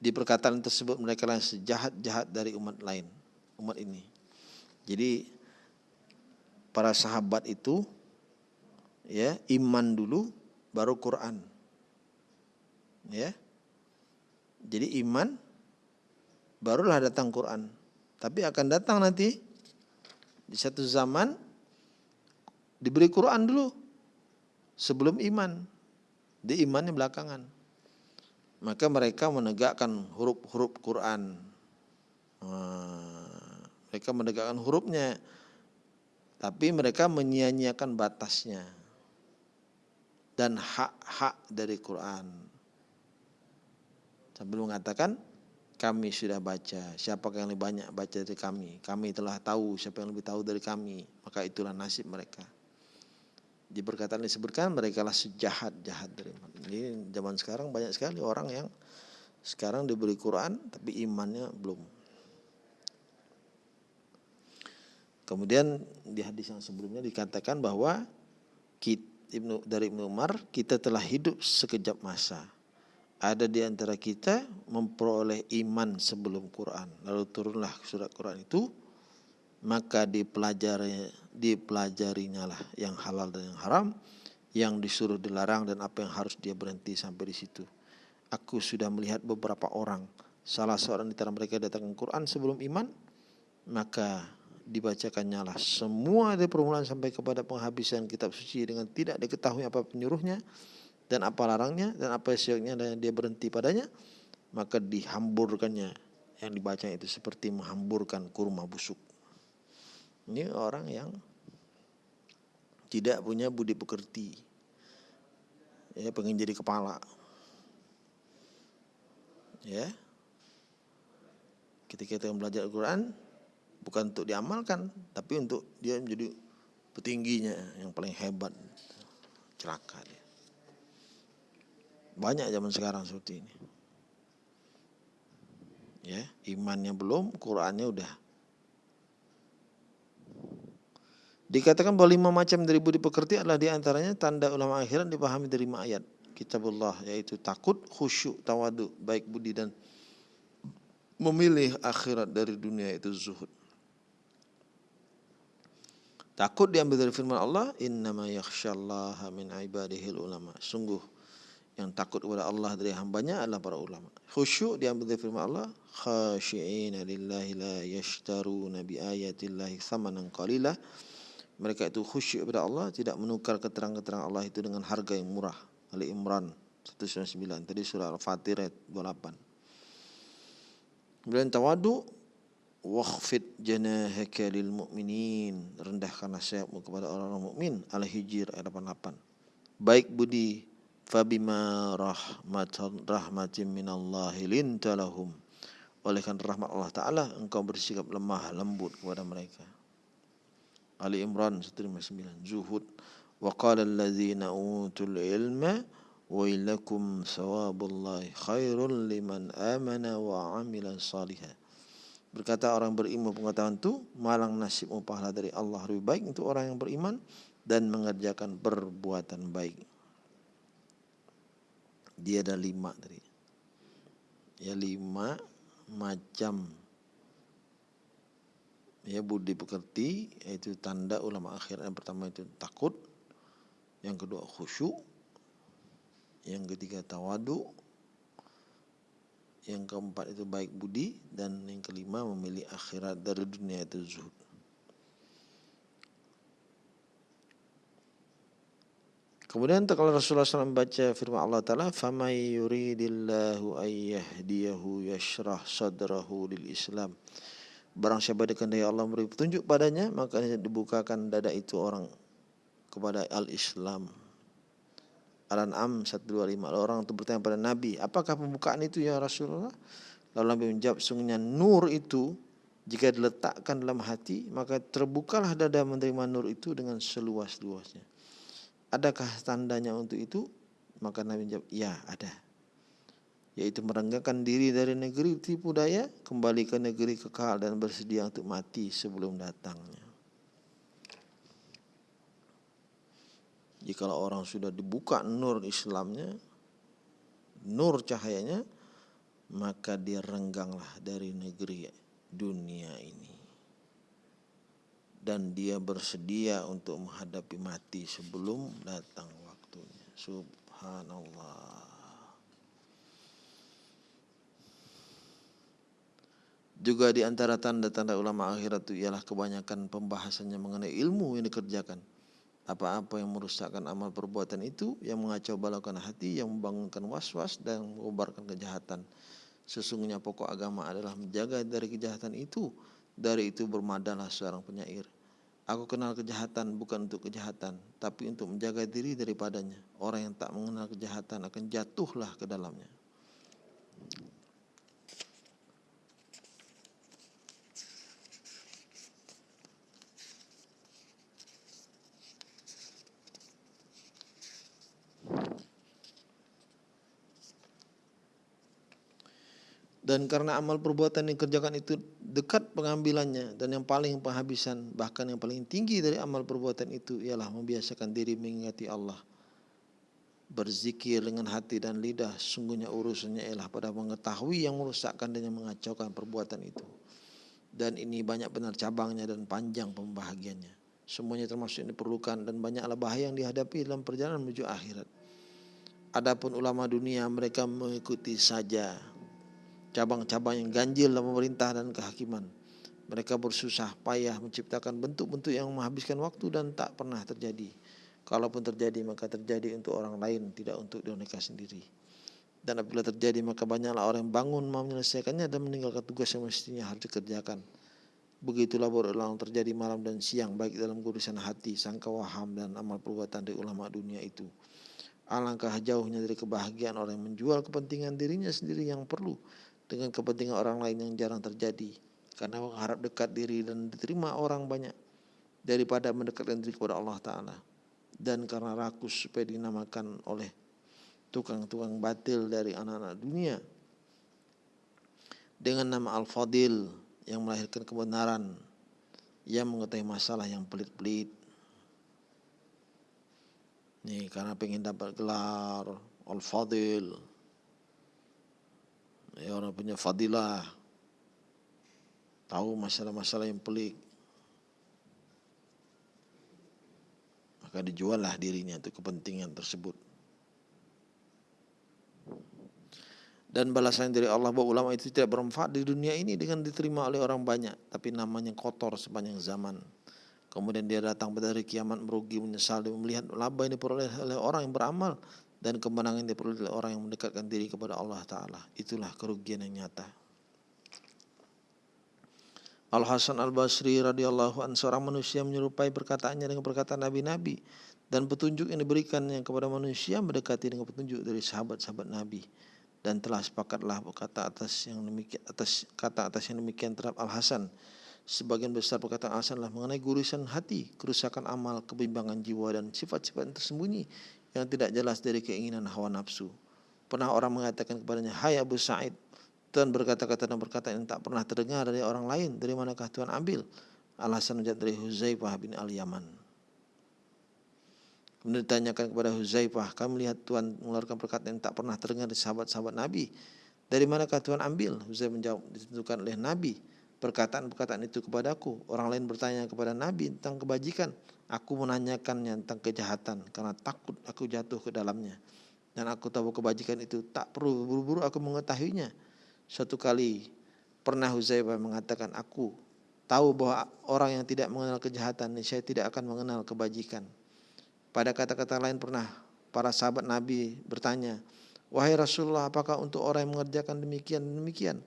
di perkataan tersebut mereka lah sejahat-jahat dari umat lain umat ini jadi para sahabat itu ya iman dulu baru Quran ya. Jadi iman barulah datang Quran. Tapi akan datang nanti di satu zaman diberi Quran dulu sebelum iman. Di imannya belakangan. Maka mereka menegakkan huruf-huruf Quran. Mereka menegakkan hurufnya. Tapi mereka menyia-nyiakan batasnya. Dan hak-hak dari Quran. Sambil mengatakan kami sudah baca. Siapa yang lebih banyak baca dari kami? Kami telah tahu siapa yang lebih tahu dari kami. Maka itulah nasib mereka. Di perkataan disebutkan mereka lah sejahat jahat dari iman ini zaman sekarang banyak sekali orang yang sekarang diberi Quran tapi imannya belum. Kemudian di hadis yang sebelumnya dikatakan bahwa kita, Ibnu dari Ibnu Umar kita telah hidup sekejap masa ada di antara kita memperoleh iman sebelum Quran. Lalu turunlah surat Quran itu, maka dipelajari dipelajarinya lah yang halal dan yang haram, yang disuruh dilarang dan apa yang harus dia berhenti sampai di situ. Aku sudah melihat beberapa orang, salah seorang di antara mereka datang ke Quran sebelum iman, maka dibacakannya lah semua dari permulaan sampai kepada penghabisan kitab suci dengan tidak diketahui apa penyuruhnya dan apa larangnya dan apa syioknya dan dia berhenti padanya maka dihamburkannya. Yang dibaca itu seperti menghamburkan kurma busuk. Ini orang yang tidak punya budi pekerti. Ya pengen jadi kepala. Ya. Ketika kita belajar Al-Quran bukan untuk diamalkan tapi untuk dia menjadi petingginya yang paling hebat celaka dia banyak zaman sekarang seperti ini. Ya, imannya belum, Qurannya udah. Dikatakan bahwa lima macam dari budi pekerti adalah di antaranya tanda ulama akhirat dipahami dari ayat kitabullah yaitu takut, khusyuk, tawadu, baik budi dan memilih akhirat dari dunia itu zuhud. Takut diambil dari firman Allah, innama yakhsyallaha min ibadihil ulama. Sungguh yang takut kepada Allah dari hambanya adalah para ulama. Khusyuk diambil dari firman Allah, khashi'ina lillahi la yashtaruna bi ayatillahi thamanan qalilah mereka itu khusyuk kepada Allah, tidak menukar keterangan-keterangan Allah itu dengan harga yang murah. Ali Imran 199, tadi surah Al-Fatir ayat 28. Kemudian tawadu wakhfid janahaka lil mu'minin rendahkanlah sayapmu kepada orang-orang mukmin Al-Hijr ayat 88 baik budi fabima rahmatan rahmatin minallahi lintalahum oleh karena rahmat Allah taala engkau bersikap lemah lembut kepada mereka. Ali Imran 159 zuhud wa qala alladzina utul ilma wailakum sawabullahi khairul liman amana wa amila salihah Berkata orang berilmu pengetahuan itu malang nasibmu pahala dari Allah lebih baik untuk orang yang beriman dan mengerjakan perbuatan baik. Dia ada lima tadi. Ya lima macam. Ya budi pekerti yaitu tanda ulama akhir. Yang pertama itu takut. Yang kedua khusyuk. Yang ketiga tawadu. Yang keempat itu baik budi. Dan yang kelima memilih akhirat dari dunia itu zuhud Kemudian kalau Rasulullah SAW membaca firman Allah Ta'ala فَمَنْ يُرِيدِ اللَّهُ أَنْ يَهْدِيَهُ يَشْرَحْ صَدْرَهُ لِلْإِسْلَامِ Barang siapa dikehendaki Allah memberi petunjuk padanya, maka dibukakan dada itu orang kepada al-Islam. Al-An'am 125 orang itu bertanya pada Nabi, apakah pembukaan itu ya Rasulullah? Lalu Nabi menjawab, sungguhnya nur itu jika diletakkan dalam hati, maka terbukalah dada menerima nur itu dengan seluas-luasnya. Adakah tandanya untuk itu? Maka Nabi menjawab, ya ada yaitu merenggangkan diri dari negeri tipu daya kembali ke negeri kekal dan bersedia untuk mati sebelum datangnya. Jika orang sudah dibuka nur Islamnya, nur cahayanya, maka dia rengganglah dari negeri dunia ini. Dan dia bersedia untuk menghadapi mati sebelum datang waktunya. Subhanallah. Juga di antara tanda-tanda ulama akhirat itu ialah kebanyakan pembahasannya mengenai ilmu yang dikerjakan. Apa-apa yang merusakkan amal perbuatan itu, yang mengacau balaukan hati, yang membangunkan was-was dan mengobarkan kejahatan. Sesungguhnya pokok agama adalah menjaga dari kejahatan itu. Dari itu bermadalah seorang penyair. Aku kenal kejahatan bukan untuk kejahatan, tapi untuk menjaga diri daripadanya. Orang yang tak mengenal kejahatan akan jatuhlah ke dalamnya. Dan karena amal perbuatan yang dikerjakan itu dekat pengambilannya dan yang paling penghabisan bahkan yang paling tinggi dari amal perbuatan itu ialah membiasakan diri mengingati Allah. Berzikir dengan hati dan lidah sungguhnya urusannya ialah pada mengetahui yang merusakkan dan yang mengacaukan perbuatan itu. Dan ini banyak benar cabangnya dan panjang pembahagiannya. Semuanya termasuk yang diperlukan dan banyaklah bahaya yang dihadapi dalam perjalanan menuju akhirat. Adapun ulama dunia mereka mengikuti saja cabang-cabang yang ganjil dalam pemerintah dan kehakiman. Mereka bersusah payah menciptakan bentuk-bentuk yang menghabiskan waktu dan tak pernah terjadi. Kalaupun terjadi maka terjadi untuk orang lain, tidak untuk diri mereka sendiri. Dan apabila terjadi maka banyaklah orang yang bangun mau menyelesaikannya dan meninggalkan tugas yang mestinya harus dikerjakan. Begitulah berulang terjadi malam dan siang baik dalam urusan hati, sangka waham dan amal perbuatan dari ulama dunia itu. Alangkah jauhnya dari kebahagiaan orang yang menjual kepentingan dirinya sendiri yang perlu dengan kepentingan orang lain yang jarang terjadi. Karena mengharap dekat diri dan diterima orang banyak daripada mendekatkan diri kepada Allah Ta'ala. Dan karena rakus supaya dinamakan oleh tukang-tukang batil dari anak-anak dunia. Dengan nama Al-Fadil yang melahirkan kebenaran. Yang mengetahui masalah yang pelit-pelit. Nih karena pengen dapat gelar Al-Fadil ya orang punya fadilah. Tahu masalah-masalah yang pelik. Maka dijuallah dirinya untuk kepentingan tersebut. Dan balasan dari Allah bahwa ulama itu tidak bermanfaat di dunia ini dengan diterima oleh orang banyak. Tapi namanya kotor sepanjang zaman. Kemudian dia datang pada hari kiamat merugi menyesal dan melihat laba ini diperoleh oleh orang yang beramal dan kemenangan yang diperoleh oleh orang yang mendekatkan diri kepada Allah Ta'ala. Itulah kerugian yang nyata. Al Hasan Al Basri radhiyallahu an seorang manusia menyerupai perkataannya dengan perkataan nabi-nabi. Dan petunjuk yang diberikannya kepada manusia mendekati dengan petunjuk dari sahabat-sahabat Nabi. Dan telah sepakatlah kata atas yang demikian atas kata atas yang demikian terhadap Al Hasan sebagian besar perkataan Al Hasan lah mengenai gurisan hati kerusakan amal kebimbangan jiwa dan sifat-sifat yang tersembunyi yang tidak jelas dari keinginan hawa nafsu pernah orang mengatakan kepadanya hai Abu Sa'id Tuhan berkata-kata dan berkata yang tak pernah terdengar dari orang lain. Dari manakah Tuhan ambil? Alasan menjadi dari Huzaifah bin Al-Yaman. Kemudian ditanyakan kepada Huzaifah, kami melihat Tuhan mengeluarkan perkataan yang tak pernah terdengar dari sahabat-sahabat Nabi. Dari manakah Tuhan ambil? Huzaifah menjawab, ditentukan oleh Nabi. Perkataan-perkataan itu kepadaku. Orang lain bertanya kepada Nabi tentang kebajikan. Aku menanyakannya tentang kejahatan karena takut aku jatuh ke dalamnya. Dan aku tahu kebajikan itu tak perlu buru-buru aku mengetahuinya Suatu kali pernah Huzaifah mengatakan, aku tahu bahwa orang yang tidak mengenal kejahatan, saya tidak akan mengenal kebajikan. Pada kata-kata lain pernah para sahabat Nabi bertanya, Wahai Rasulullah, apakah untuk orang yang mengerjakan demikian demikian?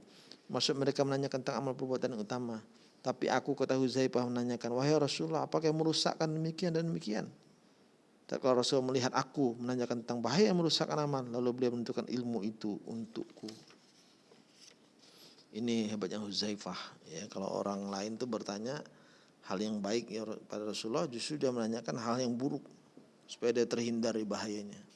Maksud mereka menanyakan tentang amal perbuatan yang utama. Tapi aku kata Huzaifah menanyakan, Wahai Rasulullah, apakah yang merusakkan demikian dan demikian? Dan kalau Rasul melihat aku menanyakan tentang bahaya yang merusakkan amal, lalu beliau menentukan ilmu itu untukku. Ini hebatnya Huzaifah. Ya, kalau orang lain tuh bertanya hal yang baik ya pada Rasulullah, justru dia menanyakan hal yang buruk supaya dia terhindar dari bahayanya.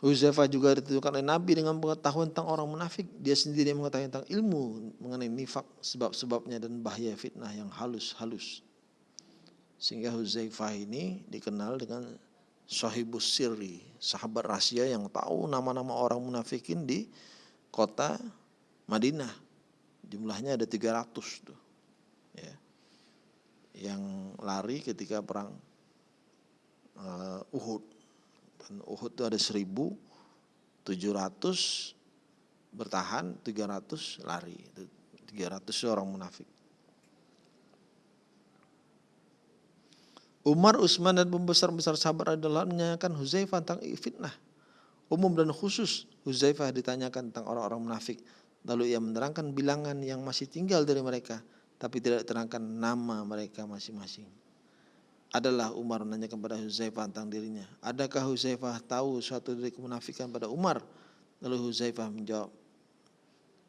Huzaifah juga ditentukan oleh Nabi dengan pengetahuan tentang orang munafik. Dia sendiri mengetahui tentang ilmu mengenai nifak, sebab-sebabnya dan bahaya fitnah yang halus-halus. Sehingga Huzaifah ini dikenal dengan sahibus sirri, sahabat rahasia yang tahu nama-nama orang munafikin di kota Madinah. Jumlahnya ada 300 tuh. Ya. Yang lari ketika perang uh, Uhud. Dan Uhud itu ada 1700 bertahan, 300 lari. 300 orang munafik. Umar, Utsman dan pembesar-besar sahabat adalah menyanyikan Huzaifah tentang fitnah umum dan khusus Huzaifah ditanyakan tentang orang-orang munafik. Lalu ia menerangkan bilangan yang masih tinggal dari mereka, tapi tidak diterangkan nama mereka masing-masing. Adalah Umar menanyakan kepada Huzaifah tentang dirinya. Adakah Huzaifah tahu suatu dari kemunafikan pada Umar? Lalu Huzaifah menjawab,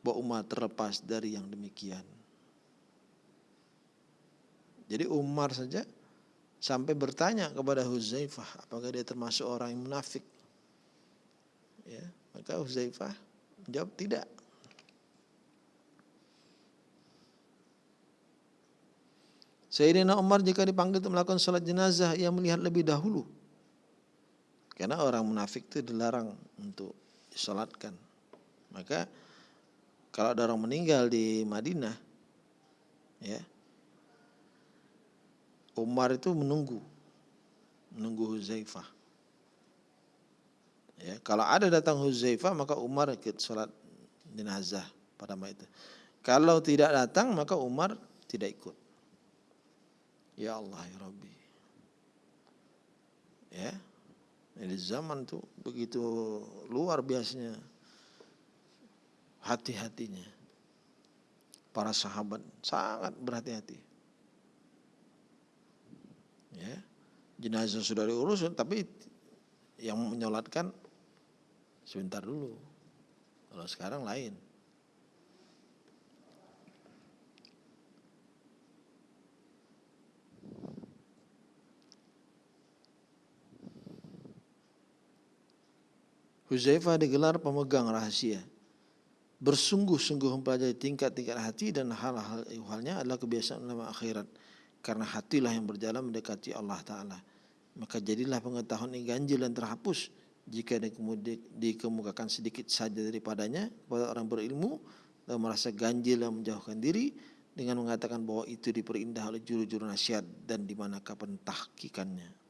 bahwa Umar terlepas dari yang demikian. Jadi Umar saja sampai bertanya kepada Huzaifah apakah dia termasuk orang yang munafik. Ya, maka Huzaifah menjawab tidak. Sayyidina Umar jika dipanggil untuk melakukan sholat jenazah, ia melihat lebih dahulu. Karena orang munafik itu dilarang untuk disolatkan. Maka kalau ada orang meninggal di Madinah, ya, Umar itu menunggu, menunggu Huzaifah. Ya, kalau ada datang Huzaifah maka Umar ikut sholat jenazah pada itu. Kalau tidak datang maka Umar tidak ikut. Ya Allah ya Rabbi. Ya. Di zaman tuh begitu luar biasanya hati-hatinya. Para sahabat sangat berhati-hati. Ya. Jenazah sudah diurus tapi yang menyolatkan sebentar dulu. Kalau sekarang lain. Huzaifah digelar pemegang rahasia. bersungguh-sungguh mempelajari tingkat-tingkat hati dan hal-hal ihwalnya adalah kebiasaan ulama akhirat. Karena hatilah yang berjalan mendekati Allah Ta'ala. Maka jadilah pengetahuan yang ganjil dan terhapus. Jika dikemukakan sedikit saja daripadanya kepada orang berilmu dan merasa ganjil dan menjauhkan diri dengan mengatakan bahwa itu diperindah oleh juru-juru nasihat dan di manakah pentahkikannya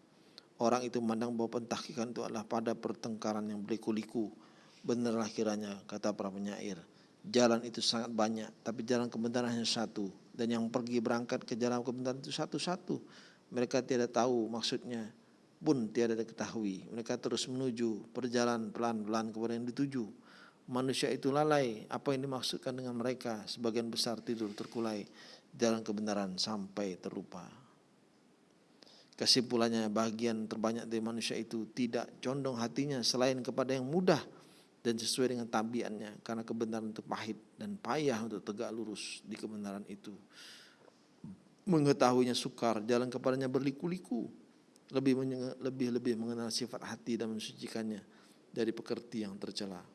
orang itu memandang bahwa pentahkikan itu adalah pada pertengkaran yang berliku-liku Benarlah kiranya kata para penyair. Jalan itu sangat banyak, tapi jalan kebenaran hanya satu. Dan yang pergi berangkat ke jalan kebenaran itu satu-satu. Mereka tidak tahu maksudnya pun tiada diketahui. Mereka terus menuju perjalanan pelan-pelan kepada yang dituju. Manusia itu lalai. Apa yang dimaksudkan dengan mereka? Sebagian besar tidur terkulai. Jalan kebenaran sampai terlupa. Kesimpulannya bagian terbanyak dari manusia itu tidak condong hatinya selain kepada yang mudah dan sesuai dengan tabiatnya karena kebenaran itu pahit dan payah untuk tegak lurus di kebenaran itu. Mengetahuinya sukar jalan kepadanya berliku-liku. Lebih lebih lebih mengenal sifat hati dan mensucikannya dari pekerti yang tercela.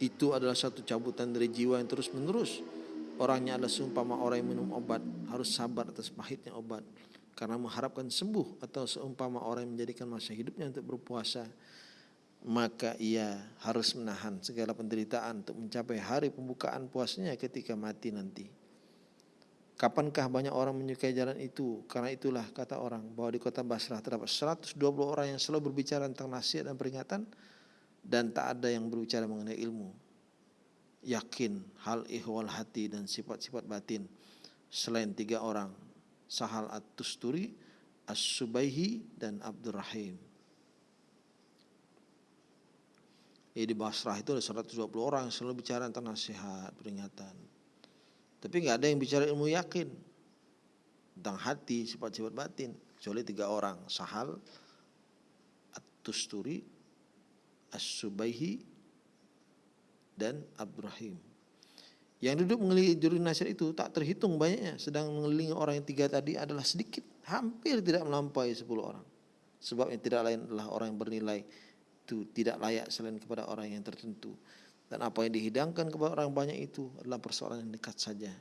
Itu adalah satu cabutan dari jiwa yang terus menerus orangnya adalah seumpama orang yang minum obat harus sabar atas pahitnya obat karena mengharapkan sembuh atau seumpama orang yang menjadikan masa hidupnya untuk berpuasa maka ia harus menahan segala penderitaan untuk mencapai hari pembukaan puasnya ketika mati nanti. Kapankah banyak orang menyukai jalan itu? Karena itulah kata orang bahwa di kota Basrah terdapat 120 orang yang selalu berbicara tentang nasihat dan peringatan dan tak ada yang berbicara mengenai ilmu. Yakin hal ihwal hati dan sifat-sifat batin selain tiga orang Sahal At-Tusturi, As-Subaihi dan Abdurrahim. Ya di Basrah itu ada 120 orang yang selalu bicara tentang nasihat, peringatan. Tapi nggak ada yang bicara ilmu yakin tentang hati, sifat-sifat batin. Kecuali tiga orang, Sahal, At-Tusturi, As-Subaihi, dan Abdurrahim. Yang duduk mengelilingi juru nasihat itu tak terhitung banyaknya. Sedang mengelilingi orang yang tiga tadi adalah sedikit. Hampir tidak melampaui sepuluh orang. Sebab yang tidak lain adalah orang yang bernilai itu tidak layak selain kepada orang yang tertentu. Dan apa yang dihidangkan kepada orang banyak itu adalah persoalan yang dekat saja.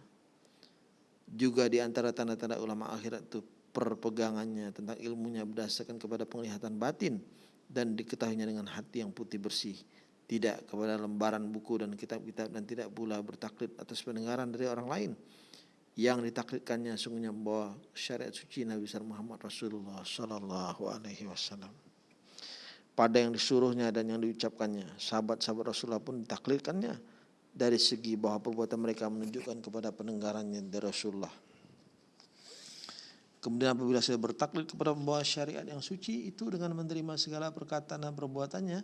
Juga di antara tanda-tanda ulama akhirat itu perpegangannya tentang ilmunya berdasarkan kepada penglihatan batin dan diketahuinya dengan hati yang putih bersih. Tidak kepada lembaran buku dan kitab-kitab dan tidak pula bertaklid atas pendengaran dari orang lain. Yang ditaklidkannya sungguhnya membawa syariat suci Nabi Muhammad Rasulullah Sallallahu Alaihi Wasallam pada yang disuruhnya dan yang diucapkannya. Sahabat-sahabat Rasulullah pun ditaklidkannya dari segi bahwa perbuatan mereka menunjukkan kepada pendengarannya dari Rasulullah. Kemudian apabila saya bertaklid kepada pembawa syariat yang suci itu dengan menerima segala perkataan dan perbuatannya,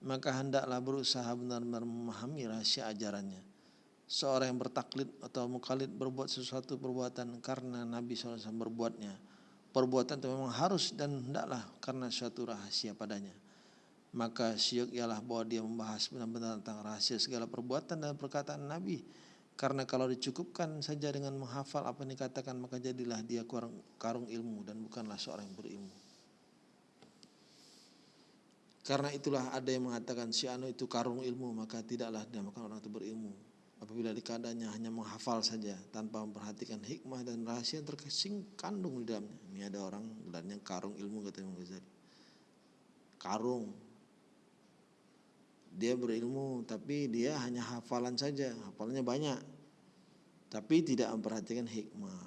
maka hendaklah berusaha benar-benar memahami rahasia ajarannya. Seorang yang bertaklid atau mukallid berbuat sesuatu perbuatan karena Nabi SAW berbuatnya. Perbuatan itu memang harus dan hendaklah karena suatu rahasia padanya maka syuk ialah bahwa dia membahas benar-benar tentang rahasia segala perbuatan dan perkataan Nabi. Karena kalau dicukupkan saja dengan menghafal apa yang dikatakan maka jadilah dia karung ilmu dan bukanlah seorang yang berilmu. Karena itulah ada yang mengatakan si Anu itu karung ilmu maka tidaklah dia makan orang itu berilmu. Apabila dikadanya hanya menghafal saja tanpa memperhatikan hikmah dan rahasia yang terkesing kandung di dalamnya. Ini ada orang gelarnya karung ilmu kata Imam Ghazali. Karung dia berilmu tapi dia hanya hafalan saja hafalannya banyak tapi tidak memperhatikan hikmah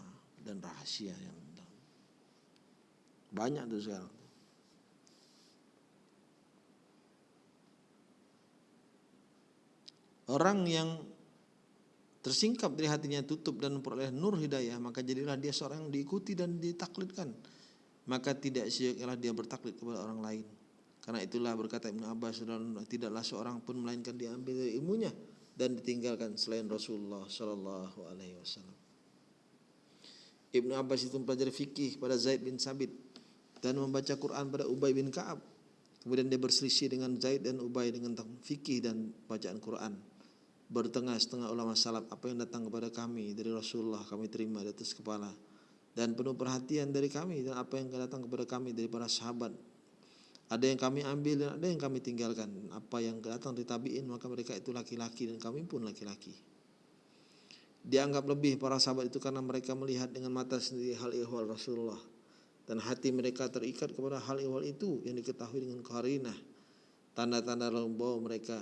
dan rahasia yang banyak tuh sekarang orang yang tersingkap dari hatinya tutup dan memperoleh nur hidayah maka jadilah dia seorang yang diikuti dan ditaklidkan maka tidak sia-sialah dia bertaklid kepada orang lain karena itulah berkata Ibnu Abbas tidaklah seorang pun melainkan diambil ilmunya dan ditinggalkan selain Rasulullah Shallallahu Alaihi Wasallam. Ibnu Abbas itu mempelajari fikih pada Zaid bin Sabit dan membaca Quran pada Ubay bin Kaab. Kemudian dia berselisih dengan Zaid dan Ubay dengan fikih dan bacaan Quran. Bertengah setengah ulama salaf apa yang datang kepada kami dari Rasulullah kami terima di atas kepala dan penuh perhatian dari kami dan apa yang datang kepada kami dari para sahabat Ada yang kami ambil dan ada yang kami tinggalkan. Apa yang datang dari tabiin maka mereka itu laki-laki dan kami pun laki-laki. Dianggap lebih para sahabat itu karena mereka melihat dengan mata sendiri hal ihwal Rasulullah dan hati mereka terikat kepada hal ihwal itu yang diketahui dengan karinah tanda-tanda bahwa mereka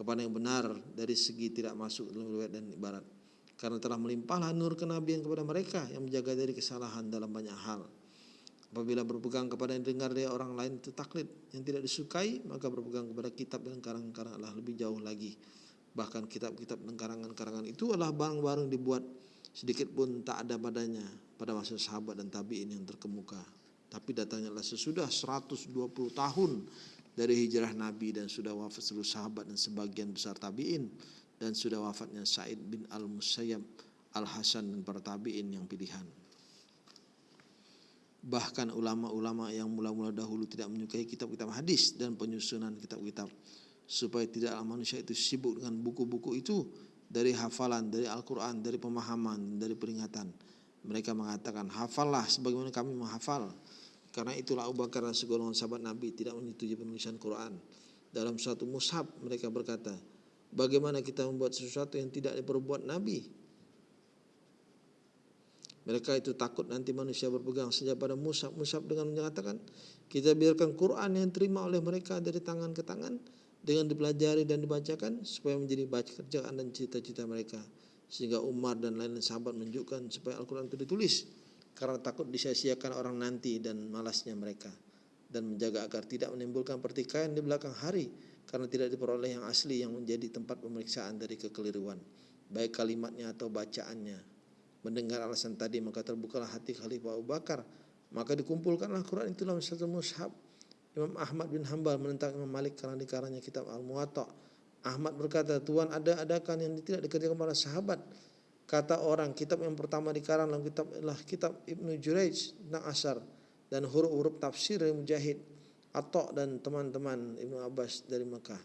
kepada yang benar dari segi tidak masuk dalam riwayat dan ibarat. Karena telah melimpahlah nur kenabian kepada mereka yang menjaga dari kesalahan dalam banyak hal. Apabila berpegang kepada yang dengar dari orang lain itu taklid. Yang tidak disukai maka berpegang kepada kitab dan karangan-karangan Allah lebih jauh lagi. Bahkan kitab-kitab dan karangan-karangan itu adalah barang-barang dibuat sedikit pun tak ada padanya pada masa sahabat dan tabi'in yang terkemuka. Tapi datangnya sesudah 120 tahun dari hijrah Nabi dan sudah wafat seluruh sahabat dan sebagian besar tabi'in dan sudah wafatnya Said bin Al-Musayyab Al-Hasan dan para tabi'in yang pilihan. Bahkan ulama-ulama yang mula-mula dahulu tidak menyukai kitab-kitab hadis dan penyusunan kitab-kitab supaya tidaklah manusia itu sibuk dengan buku-buku itu dari hafalan, dari Al-Quran, dari pemahaman, dari peringatan mereka mengatakan hafallah sebagaimana kami menghafal. Karena itulah Abu Bakar dan segolongan sahabat Nabi tidak menyetujui penulisan Quran. Dalam suatu mushaf mereka berkata, bagaimana kita membuat sesuatu yang tidak diperbuat Nabi? Mereka itu takut nanti manusia berpegang saja pada mushaf. Mushaf dengan menyatakan, kita biarkan Quran yang terima oleh mereka dari tangan ke tangan dengan dipelajari dan dibacakan supaya menjadi baca kerjaan dan cita-cita mereka sehingga Umar dan lain sahabat menunjukkan supaya Al-Quran itu ditulis karena takut disia-siakan orang nanti dan malasnya mereka. Dan menjaga agar tidak menimbulkan pertikaian di belakang hari karena tidak diperoleh yang asli yang menjadi tempat pemeriksaan dari kekeliruan baik kalimatnya atau bacaannya. Mendengar alasan tadi maka terbukalah hati Khalifah Abu Bakar. Maka dikumpulkanlah Quran itu dalam satu mushaf. Imam Ahmad bin Hambal menentang Imam Malik karena dikaranya kitab Al-Muwatta' Ahmad berkata, Tuhan ada adakan yang tidak dikerjakan para sahabat. Kata orang, kitab yang pertama dikarang dalam kitab adalah kitab Ibnu Jurayj tentang asar dan huruf-huruf tafsir Mujahid, Atok dan teman-teman Ibnu Abbas dari Mekah.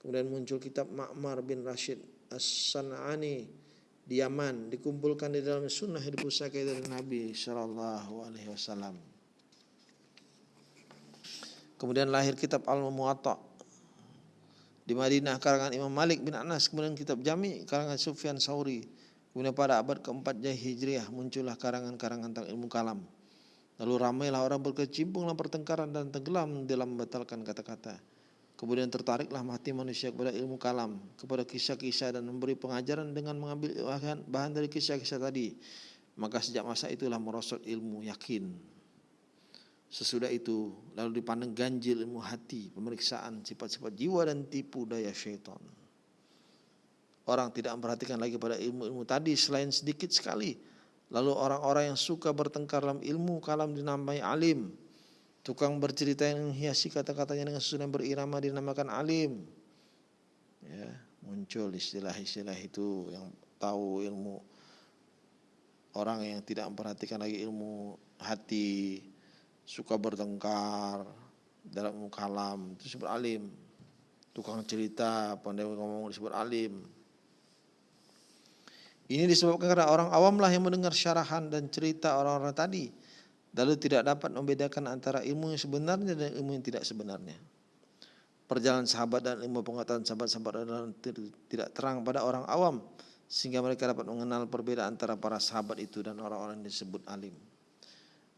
Kemudian muncul kitab Ma'mar bin Rashid As-San'ani di Yaman dikumpulkan di dalam sunnah yang dipusakai dari Nabi Shallallahu Alaihi Wasallam. Kemudian lahir kitab Al-Muwatta di Madinah karangan Imam Malik bin Anas kemudian kitab Jami karangan Sufyan Sauri kemudian pada abad keempat Hijriah muncullah karangan-karangan tentang ilmu kalam. Lalu ramailah orang berkecimpung dalam pertengkaran dan tenggelam dalam membatalkan kata-kata. Kemudian tertariklah mati manusia kepada ilmu kalam kepada kisah-kisah dan memberi pengajaran dengan mengambil bahan dari kisah-kisah tadi. Maka sejak masa itulah merosot ilmu yakin. Sesudah itu lalu dipandang ganjil ilmu hati, pemeriksaan sifat-sifat jiwa dan tipu daya syaitan. Orang tidak memperhatikan lagi pada ilmu-ilmu tadi selain sedikit sekali. Lalu orang-orang yang suka bertengkar dalam ilmu kalam dinamai alim. Tukang bercerita yang menghiasi kata-katanya dengan susunan berirama dinamakan alim. Ya, muncul istilah-istilah itu yang tahu ilmu orang yang tidak memperhatikan lagi ilmu hati, suka bertengkar dalam kalam itu disebut alim tukang cerita pandai ngomong disebut alim ini disebabkan karena orang awam lah yang mendengar syarahan dan cerita orang-orang tadi lalu tidak dapat membedakan antara ilmu yang sebenarnya dan ilmu yang tidak sebenarnya perjalanan sahabat dan ilmu pengetahuan sahabat-sahabat tidak terang pada orang awam sehingga mereka dapat mengenal perbedaan antara para sahabat itu dan orang-orang yang disebut alim.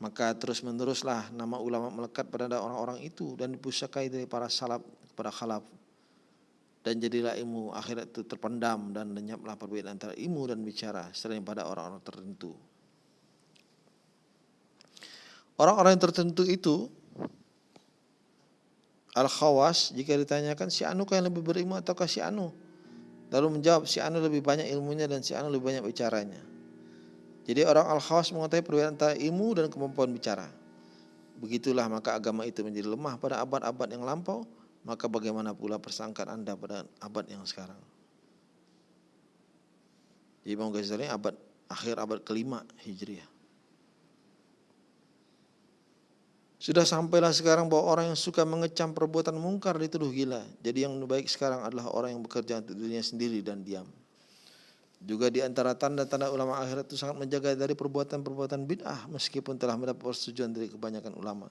Maka terus meneruslah nama ulama melekat pada orang-orang itu dan dipusakai dari para salaf kepada khalaf. Dan jadilah ilmu akhirat itu terpendam dan lenyaplah perbedaan antara ilmu dan bicara selain pada orang-orang tertentu. Orang-orang yang tertentu itu Al-Khawas jika ditanyakan si Anu yang lebih berilmu ataukah si Anu? Lalu menjawab si Anu lebih banyak ilmunya dan si Anu lebih banyak bicaranya. Jadi orang al-khawas mengetahui perbedaan antara ilmu dan kemampuan bicara. Begitulah maka agama itu menjadi lemah pada abad-abad yang lampau, maka bagaimana pula persangkaan Anda pada abad yang sekarang. Jadi Imam Ghazali abad akhir abad kelima Hijriah. Sudah sampailah sekarang bahwa orang yang suka mengecam perbuatan mungkar dituduh gila. Jadi yang baik sekarang adalah orang yang bekerja untuk dirinya sendiri dan diam. Juga di antara tanda-tanda ulama akhirat itu sangat menjaga dari perbuatan-perbuatan bid'ah meskipun telah mendapat persetujuan dari kebanyakan ulama.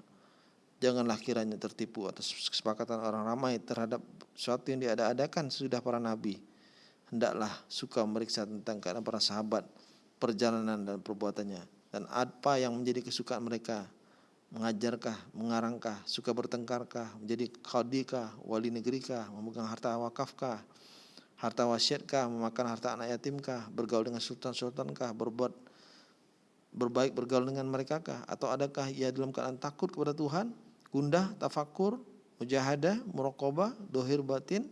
Janganlah kiranya tertipu atas kesepakatan orang ramai terhadap sesuatu yang diada-adakan sudah para nabi. Hendaklah suka meriksa tentang keadaan para sahabat, perjalanan dan perbuatannya. Dan apa yang menjadi kesukaan mereka. Mengajarkah, mengarangkah, suka bertengkarkah, menjadi qadikah, wali negerikah, memegang harta wakafkah, harta wasiatkah, memakan harta anak yatimkah, bergaul dengan sultan-sultankah, berbuat berbaik bergaul dengan mereka kah? Atau adakah ia dalam keadaan takut kepada Tuhan gundah, tafakur, mujahadah, muraqabah, dohir batin,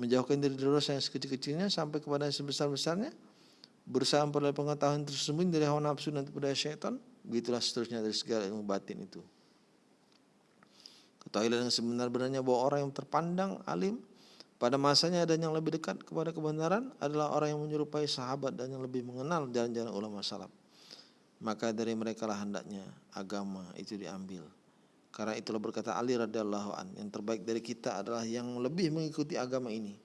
menjauhkan diri dari dosa yang sekecil-kecilnya sampai kepada yang sebesar-besarnya, berusaha memperoleh pengetahuan tersembunyi dari hawa nafsu dan kepada syaitan, begitulah seterusnya dari segala ilmu batin itu. Ketahuilah dengan sebenar-benarnya bahwa orang yang terpandang alim pada masanya dan yang lebih dekat kepada kebenaran adalah orang yang menyerupai sahabat dan yang lebih mengenal jalan-jalan ulama salaf. Maka dari mereka lah hendaknya agama itu diambil. Karena itulah berkata Ali radhiyallahu an, yang terbaik dari kita adalah yang lebih mengikuti agama ini.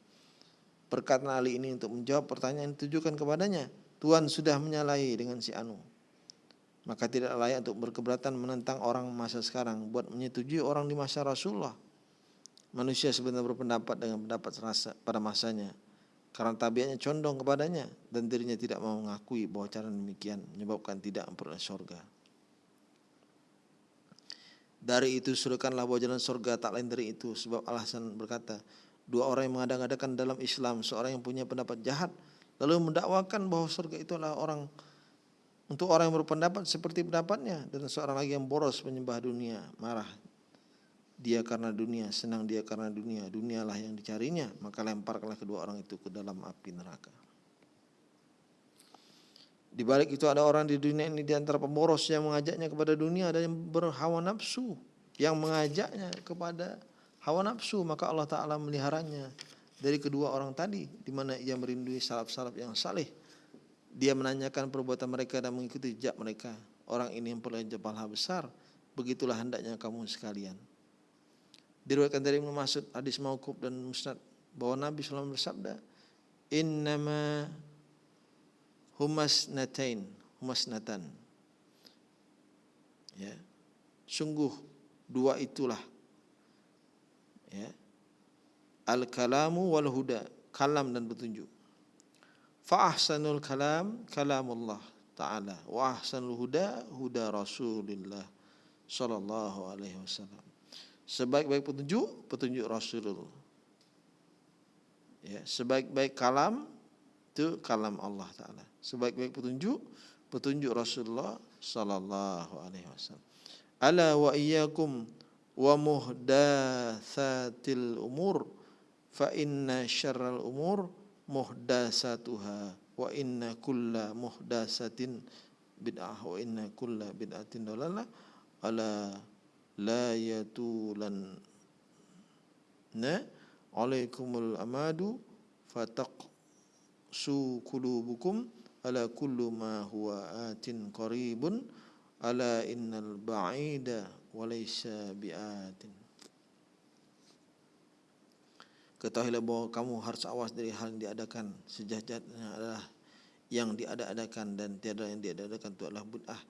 Perkataan Ali ini untuk menjawab pertanyaan yang ditujukan kepadanya. Tuhan sudah menyalahi dengan si Anu. Maka tidak layak untuk berkeberatan menentang orang masa sekarang buat menyetujui orang di masa Rasulullah. Manusia sebenarnya berpendapat dengan pendapat rasa pada masanya karena tabiatnya condong kepadanya dan dirinya tidak mau mengakui bahwa cara demikian menyebabkan tidak memperoleh surga. Dari itu suruhkanlah bahwa jalan surga tak lain dari itu. Sebab alasan berkata, dua orang yang mengadang-adakan dalam Islam, seorang yang punya pendapat jahat, lalu mendakwakan bahwa surga itu adalah orang untuk orang yang berpendapat seperti pendapatnya dan seorang lagi yang boros menyembah dunia, marah dia karena dunia, senang dia karena dunia, dunialah yang dicarinya, maka lemparkanlah kedua orang itu ke dalam api neraka. Di balik itu ada orang di dunia ini di antara pemboros yang mengajaknya kepada dunia ada yang berhawa nafsu yang mengajaknya kepada hawa nafsu maka Allah taala meliharanya dari kedua orang tadi di mana ia merindui salaf-salaf yang saleh. Dia menanyakan perbuatan mereka dan mengikuti jejak mereka. Orang ini yang perlu pahala besar. Begitulah hendaknya kamu sekalian. Diriwayatkan dari Ibnu Mas'ud hadis mauquf dan musnad bahwa Nabi SAW bersabda, "Innama humas natain humas natan ya. Sungguh dua itulah. Ya. Al kalamu wal huda kalam dan petunjuk. Fa ahsanul kalam kalamullah taala. Wa ahsanul huda huda rasulillah sallallahu alaihi wasallam. Sebaik-baik petunjuk petunjuk rasulullah. Ya. Sebaik-baik kalam itu kalam Allah taala sebaik-baik petunjuk petunjuk Rasulullah sallallahu alaihi wasallam. Ala wa iyyakum wa muhdatsatil umur fa inna syarral umur muhdatsatuha wa inna kulla muhdatsatin bid'ah wa inna kulla bid'atin dalalah ala la yatulan na alaikumul amadu fataq su kulubukum ala kullu ma huwa atin qaribun ala innal ba'ida walaysa bi'atin. Ketahuilah bahwa kamu harus awas dari hal yang diadakan. Sejajatnya adalah yang diada-adakan dan tiada yang diada-adakan itu adalah bid'ah.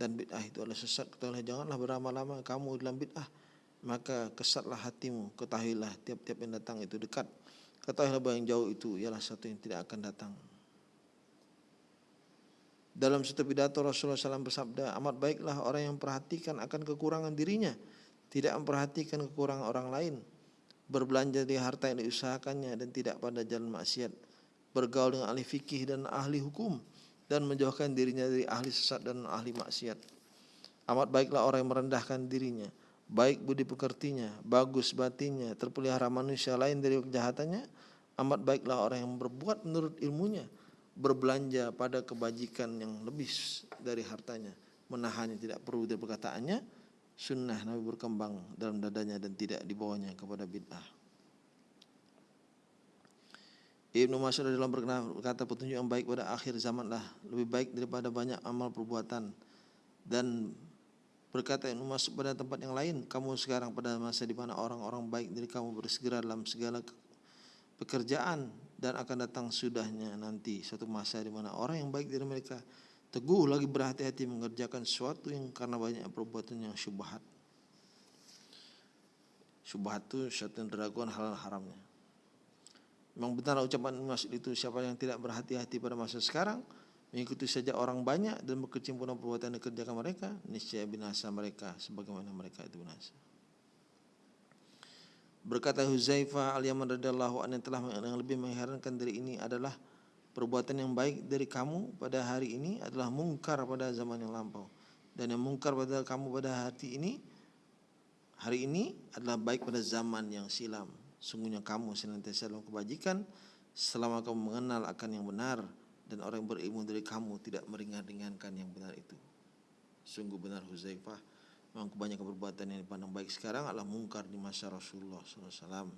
Dan bid'ah itu adalah sesat. Ketahuilah janganlah berlama-lama kamu dalam bid'ah maka kesatlah hatimu. Ketahuilah tiap-tiap yang datang itu dekat ketahuilah bahwa yang jauh itu ialah satu yang tidak akan datang dalam satu pidato Rasulullah SAW bersabda, amat baiklah orang yang perhatikan akan kekurangan dirinya, tidak memperhatikan kekurangan orang lain, berbelanja di harta yang diusahakannya dan tidak pada jalan maksiat, bergaul dengan ahli fikih dan ahli hukum, dan menjauhkan dirinya dari ahli sesat dan ahli maksiat. Amat baiklah orang yang merendahkan dirinya, baik budi pekertinya, bagus batinnya, terpelihara manusia lain dari kejahatannya, amat baiklah orang yang berbuat menurut ilmunya, berbelanja pada kebajikan yang lebih dari hartanya, menahannya tidak perlu dari perkataannya, sunnah Nabi berkembang dalam dadanya dan tidak dibawanya kepada bid'ah. Ibnu Mas'ud dalam berkata petunjuk yang baik pada akhir zaman lah lebih baik daripada banyak amal perbuatan dan berkata Ibnu Mas'ud pada tempat yang lain kamu sekarang pada masa di mana orang-orang baik dari kamu bersegera dalam segala pekerjaan dan akan datang sudahnya nanti satu masa di mana orang yang baik dari mereka teguh lagi berhati-hati mengerjakan sesuatu yang karena banyak perbuatan yang syubhat. Syubhat itu syaitan keraguan halal haramnya. Memang benar ucapan Mas'ud itu siapa yang tidak berhati-hati pada masa sekarang mengikuti saja orang banyak dan berkecimpung dalam perbuatan yang dikerjakan mereka niscaya binasa mereka sebagaimana mereka itu binasa. Berkata Huzaifah al-Yaman radhiyallahu anhu yang telah yang lebih mengherankan dari ini adalah perbuatan yang baik dari kamu pada hari ini adalah mungkar pada zaman yang lampau dan yang mungkar pada kamu pada hati ini hari ini adalah baik pada zaman yang silam. Sungguhnya kamu senantiasa dalam kebajikan selama kamu mengenal akan yang benar dan orang yang berilmu dari kamu tidak meringan-ringankan yang benar itu. Sungguh benar Huzaifah, memang kebanyakan perbuatan yang dipandang baik sekarang adalah mungkar di masa Rasulullah SAW.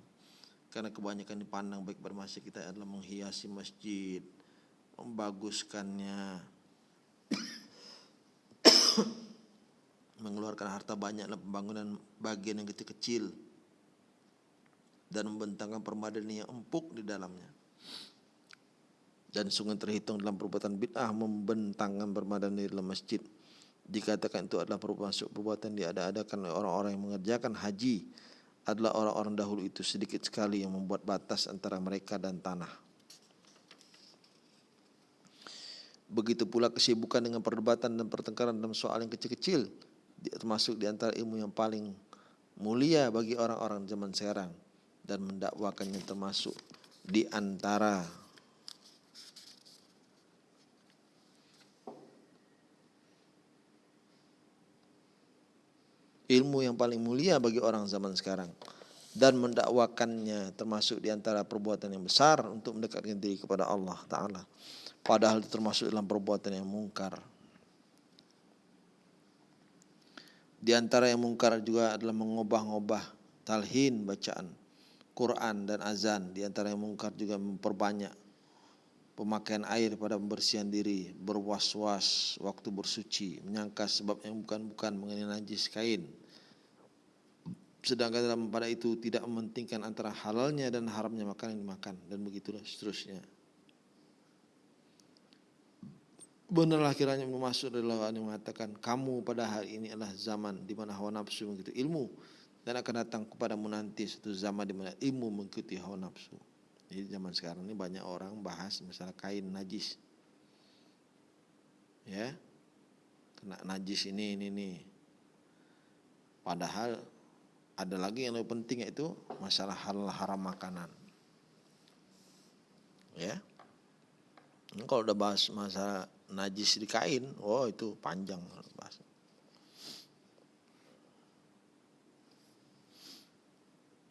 Karena kebanyakan dipandang baik pada masa kita adalah menghiasi masjid, membaguskannya, mengeluarkan harta banyak dalam pembangunan bagian yang kecil-kecil dan membentangkan permadani yang empuk di dalamnya. Dan sungguh terhitung dalam perbuatan bid'ah membentangkan permadani dalam masjid. Dikatakan itu adalah perbuatan diada-adakan oleh orang-orang yang mengerjakan haji adalah orang-orang dahulu itu sedikit sekali yang membuat batas antara mereka dan tanah. Begitu pula kesibukan dengan perdebatan dan pertengkaran dalam soal yang kecil-kecil termasuk di antara ilmu yang paling mulia bagi orang-orang zaman sekarang dan mendakwakannya termasuk di antara ilmu yang paling mulia bagi orang zaman sekarang. Dan mendakwakannya termasuk di antara perbuatan yang besar untuk mendekatkan diri kepada Allah taala. Padahal termasuk dalam perbuatan yang mungkar. Di antara yang mungkar juga adalah mengubah-ubah talhin bacaan Quran dan azan. Di antara yang mungkar juga memperbanyak pemakaian air pada pembersihan diri, berwas-was waktu bersuci, menyangka sebab yang bukan-bukan mengenai najis kain. Sedangkan dalam pada itu tidak mementingkan antara halalnya dan haramnya makanan yang dimakan dan begitulah seterusnya. Benarlah kiranya Mas'ud adalah yang mengatakan kamu pada hari ini adalah zaman di mana hawa nafsu mengikuti ilmu dan akan datang kepadamu nanti satu zaman di mana ilmu mengikuti hawa nafsu. Jadi zaman sekarang ini banyak orang bahas masalah kain najis. Ya. Kena najis ini ini ini. Padahal ada lagi yang lebih penting yaitu masalah halal haram makanan. Ya. Kalau udah bahas masalah najis di kain, oh itu panjang bahas.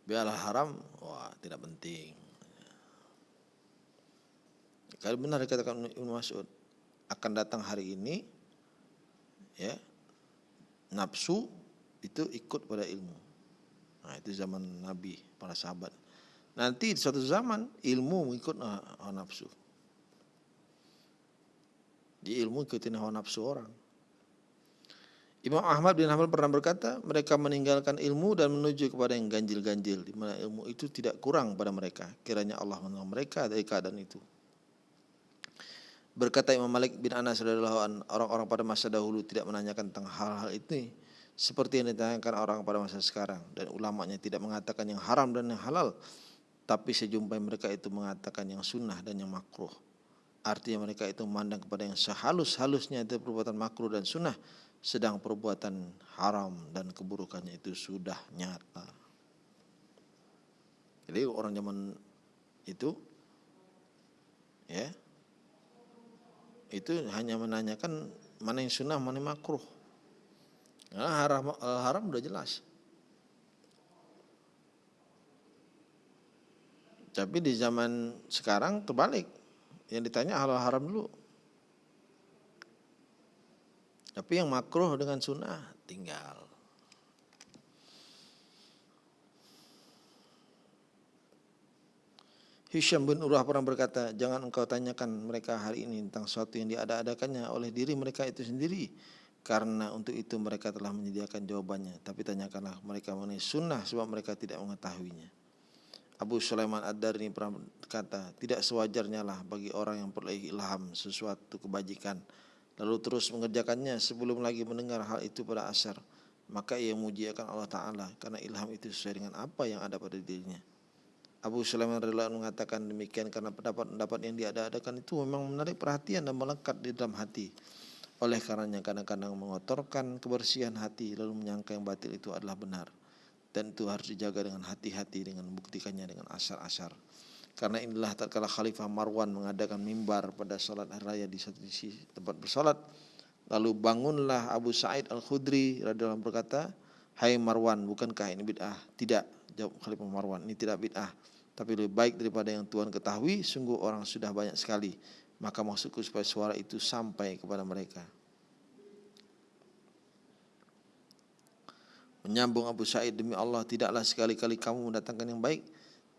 Biarlah haram, wah tidak penting. Kalau benar dikatakan Ibnu Mas'ud akan datang hari ini, ya nafsu itu ikut pada ilmu. Nah itu zaman Nabi, para sahabat. Nanti di suatu zaman ilmu mengikut nafsu. Di ilmu ikutin hawa nafsu orang. Imam Ahmad bin Hanbal pernah berkata, mereka meninggalkan ilmu dan menuju kepada yang ganjil-ganjil, di mana ilmu itu tidak kurang pada mereka. Kiranya Allah menolong mereka dari keadaan itu. Berkata Imam Malik bin Anas orang-orang pada masa dahulu tidak menanyakan tentang hal-hal itu seperti yang ditanyakan orang pada masa sekarang dan ulamanya tidak mengatakan yang haram dan yang halal tapi sejumpai mereka itu mengatakan yang sunnah dan yang makruh Artinya mereka itu memandang kepada yang sehalus-halusnya itu perbuatan makruh dan sunnah. Sedang perbuatan haram dan keburukannya itu sudah nyata. Jadi orang zaman itu ya itu hanya menanyakan mana yang sunnah mana yang makruh. Karena haram, haram udah jelas. Tapi di zaman sekarang terbalik yang ditanya halal haram dulu. Tapi yang makruh dengan sunnah tinggal. Hisham bin Urwah pernah berkata, jangan engkau tanyakan mereka hari ini tentang sesuatu yang diada-adakannya oleh diri mereka itu sendiri. Karena untuk itu mereka telah menyediakan jawabannya. Tapi tanyakanlah mereka mengenai sunnah sebab mereka tidak mengetahuinya. Abu Sulaiman Ad-Dar ini pernah berkata, tidak sewajarnya lah bagi orang yang perlu ilham sesuatu kebajikan, lalu terus mengerjakannya sebelum lagi mendengar hal itu pada asar, maka ia akan Allah Ta'ala karena ilham itu sesuai dengan apa yang ada pada dirinya. Abu Sulaiman radhiyallahu mengatakan demikian karena pendapat-pendapat yang diada-adakan itu memang menarik perhatian dan melekat di dalam hati. Oleh karenanya kadang-kadang mengotorkan kebersihan hati lalu menyangka yang batil itu adalah benar. Dan itu harus dijaga dengan hati-hati dengan membuktikannya dengan asar-asar. Karena inilah tatkala Khalifah Marwan mengadakan mimbar pada salat raya di satu sisi tempat bersolat. Lalu bangunlah Abu Sa'id Al-Khudri radhiyallahu berkata, "Hai Marwan, bukankah ini bid'ah?" Tidak, jawab Khalifah Marwan, "Ini tidak bid'ah." tapi lebih baik daripada yang Tuhan ketahui sungguh orang sudah banyak sekali. Maka maksudku supaya suara itu sampai kepada mereka. Menyambung Abu Sa'id demi Allah tidaklah sekali-kali kamu mendatangkan yang baik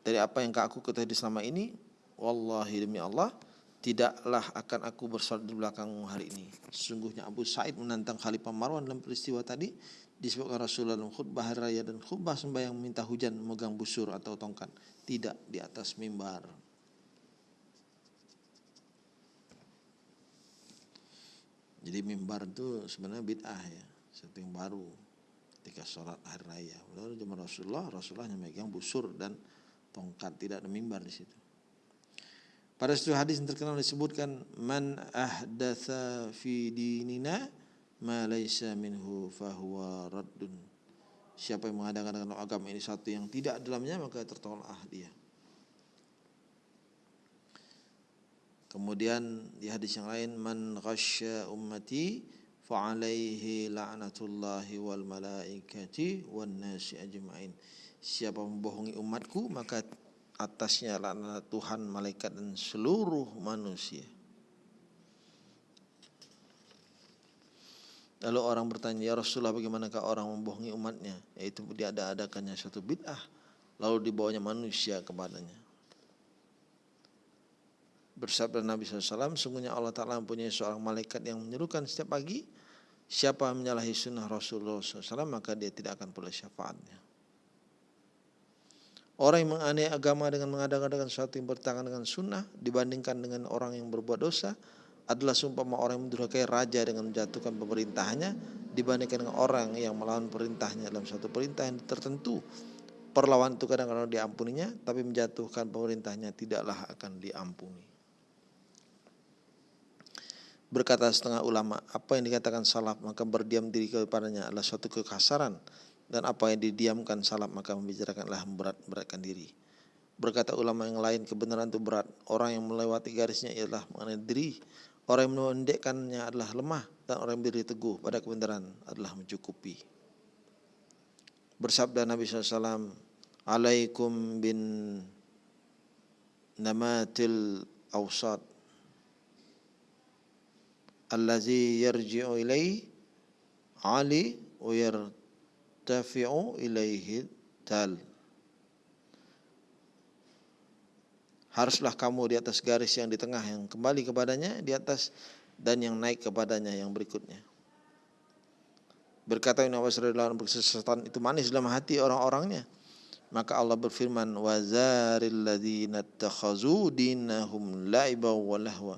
dari apa yang aku ketahui selama ini. Wallahi demi Allah tidaklah akan aku bersolat di belakangmu hari ini. Sungguhnya Abu Sa'id menantang Khalifah Marwan dalam peristiwa tadi disebutkan Rasulullah dalam khutbah hari raya dan khutbah sembahyang minta hujan memegang busur atau tongkat tidak di atas mimbar. Jadi mimbar itu sebenarnya bid'ah ya, sesuatu yang baru ketika sholat hari raya. Lalu zaman Rasulullah, Rasulullah hanya megang busur dan tongkat, tidak ada mimbar di situ. Pada satu hadis yang terkenal disebutkan man ahdatha fi dinina ma laisa minhu fahuwa raddun. Siapa yang mengadakan dengan agama ini satu yang tidak dalamnya maka tertolak dia. Kemudian di hadis yang lain man ghasya ummati fa alaihi la'natullahi wal malaikati wan nasi ajmain. Siapa membohongi umatku maka atasnya laknat Tuhan, malaikat dan seluruh manusia. Lalu orang bertanya, ya Rasulullah bagaimanakah orang membohongi umatnya? Yaitu dia ada adakannya suatu bid'ah. Lalu dibawanya manusia kepadanya. Bersabda Nabi SAW, sungguhnya Allah Ta'ala mempunyai seorang malaikat yang menyerukan setiap pagi. Siapa menyalahi sunnah Rasulullah SAW, maka dia tidak akan peroleh syafaatnya. Orang yang menganeh agama dengan mengadakan sesuatu yang bertentangan dengan sunnah dibandingkan dengan orang yang berbuat dosa, adalah seumpama orang yang mendurhakai raja dengan menjatuhkan pemerintahnya dibandingkan dengan orang yang melawan perintahnya dalam suatu perintah yang tertentu. Perlawan itu kadang-kadang diampuninya, tapi menjatuhkan pemerintahnya tidaklah akan diampuni. Berkata setengah ulama, apa yang dikatakan salaf maka berdiam diri kepadanya adalah suatu kekasaran dan apa yang didiamkan salaf maka membicarakanlah memberat-beratkan diri. Berkata ulama yang lain kebenaran itu berat. Orang yang melewati garisnya ialah mengenai diri Orang yang mendekkannya adalah lemah dan orang yang berdiri teguh pada kebenaran adalah mencukupi. Bersabda Nabi SAW, Alaikum bin namatil awsat allazi yarji'u ilaihi ali wa yartafi'u ilaihi tal. Haruslah kamu di atas garis yang di tengah yang kembali kepadanya di atas dan yang naik kepadanya yang berikutnya. Berkata Ibn Abbas radhiyallahu itu manis dalam hati orang-orangnya. Maka Allah berfirman wazaril ladzina takhazu dinahum la'iba wa lahwa.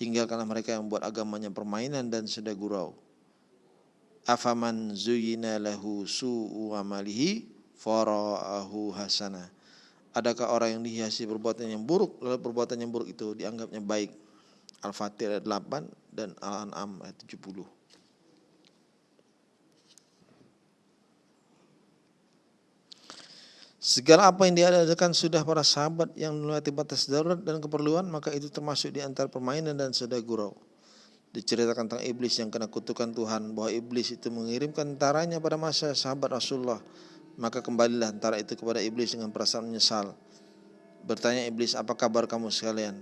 Tinggalkanlah mereka yang buat agamanya permainan dan sedang gurau. Afaman zuyina lahu su'u amalihi fara'ahu hasanah Adakah orang yang dihiasi perbuatan yang buruk lalu perbuatan yang buruk itu dianggapnya baik? Al-Fatih ayat 8 dan Al-An'am ayat 70. Segala apa yang diadakan sudah para sahabat yang melewati batas darurat dan keperluan maka itu termasuk di antara permainan dan sedai gurau. Diceritakan tentang iblis yang kena kutukan Tuhan bahwa iblis itu mengirimkan tentaranya pada masa sahabat Rasulullah maka kembalilah antara itu kepada iblis dengan perasaan menyesal. Bertanya iblis, apa kabar kamu sekalian?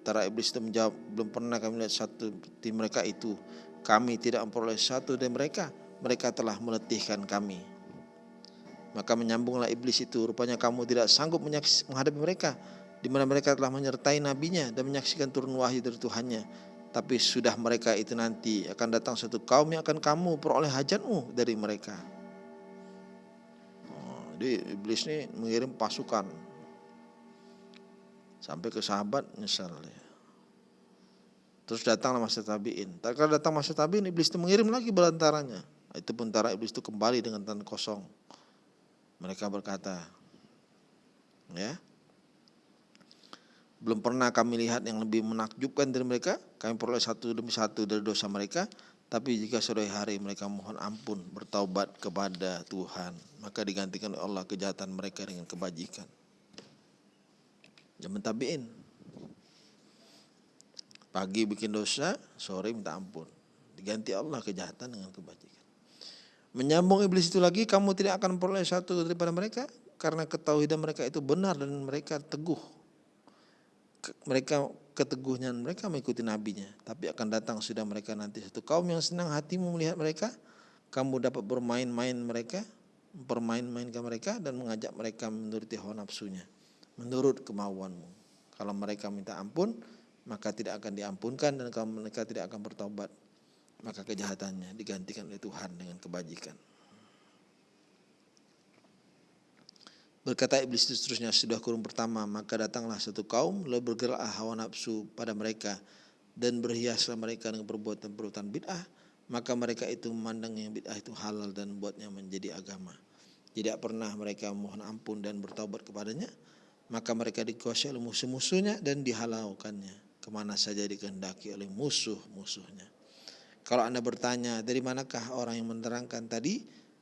Tara iblis itu menjawab, belum pernah kami lihat satu di mereka itu. Kami tidak memperoleh satu dari mereka. Mereka telah meletihkan kami. Maka menyambunglah iblis itu. Rupanya kamu tidak sanggup menghadapi mereka. Di mana mereka telah menyertai nabinya dan menyaksikan turun wahyu dari Tuhannya. Tapi sudah mereka itu nanti akan datang satu kaum yang akan kamu peroleh hajatmu dari mereka. Jadi iblis ini mengirim pasukan sampai ke sahabat nyesal ya. Terus datanglah masa tabiin. Tak datang masa tabiin iblis itu mengirim lagi belantaranya. Itu tentara iblis itu kembali dengan tangan kosong. Mereka berkata, ya, belum pernah kami lihat yang lebih menakjubkan dari mereka. Kami peroleh satu demi satu dari dosa mereka. Tapi jika sore hari mereka mohon ampun, bertaubat kepada Tuhan, maka digantikan oleh Allah kejahatan mereka dengan kebajikan. Zaman tabiin. Pagi bikin dosa, sore minta ampun. Diganti Allah kejahatan dengan kebajikan. Menyambung iblis itu lagi, kamu tidak akan peroleh satu daripada mereka karena ketahuidan mereka itu benar dan mereka teguh. Mereka keteguhnya mereka mengikuti nabinya, tapi akan datang sudah mereka nanti satu kaum yang senang hatimu melihat mereka, kamu dapat bermain-main mereka, bermain-mainkan mereka dan mengajak mereka menuruti hawa nafsunya, menurut kemauanmu. Kalau mereka minta ampun, maka tidak akan diampunkan dan kalau mereka tidak akan bertobat maka kejahatannya digantikan oleh Tuhan dengan kebajikan. Berkata iblis itu seterusnya sudah kurung pertama maka datanglah satu kaum lalu bergerak hawa nafsu pada mereka dan berhiaslah mereka dengan perbuatan-perbuatan bid'ah maka mereka itu memandang yang bid'ah itu halal dan buatnya menjadi agama. Tidak pernah mereka mohon ampun dan bertaubat kepadanya maka mereka dikuasai oleh musuh-musuhnya dan dihalaukannya ke mana saja dikehendaki oleh musuh-musuhnya. Kalau anda bertanya dari manakah orang yang menerangkan tadi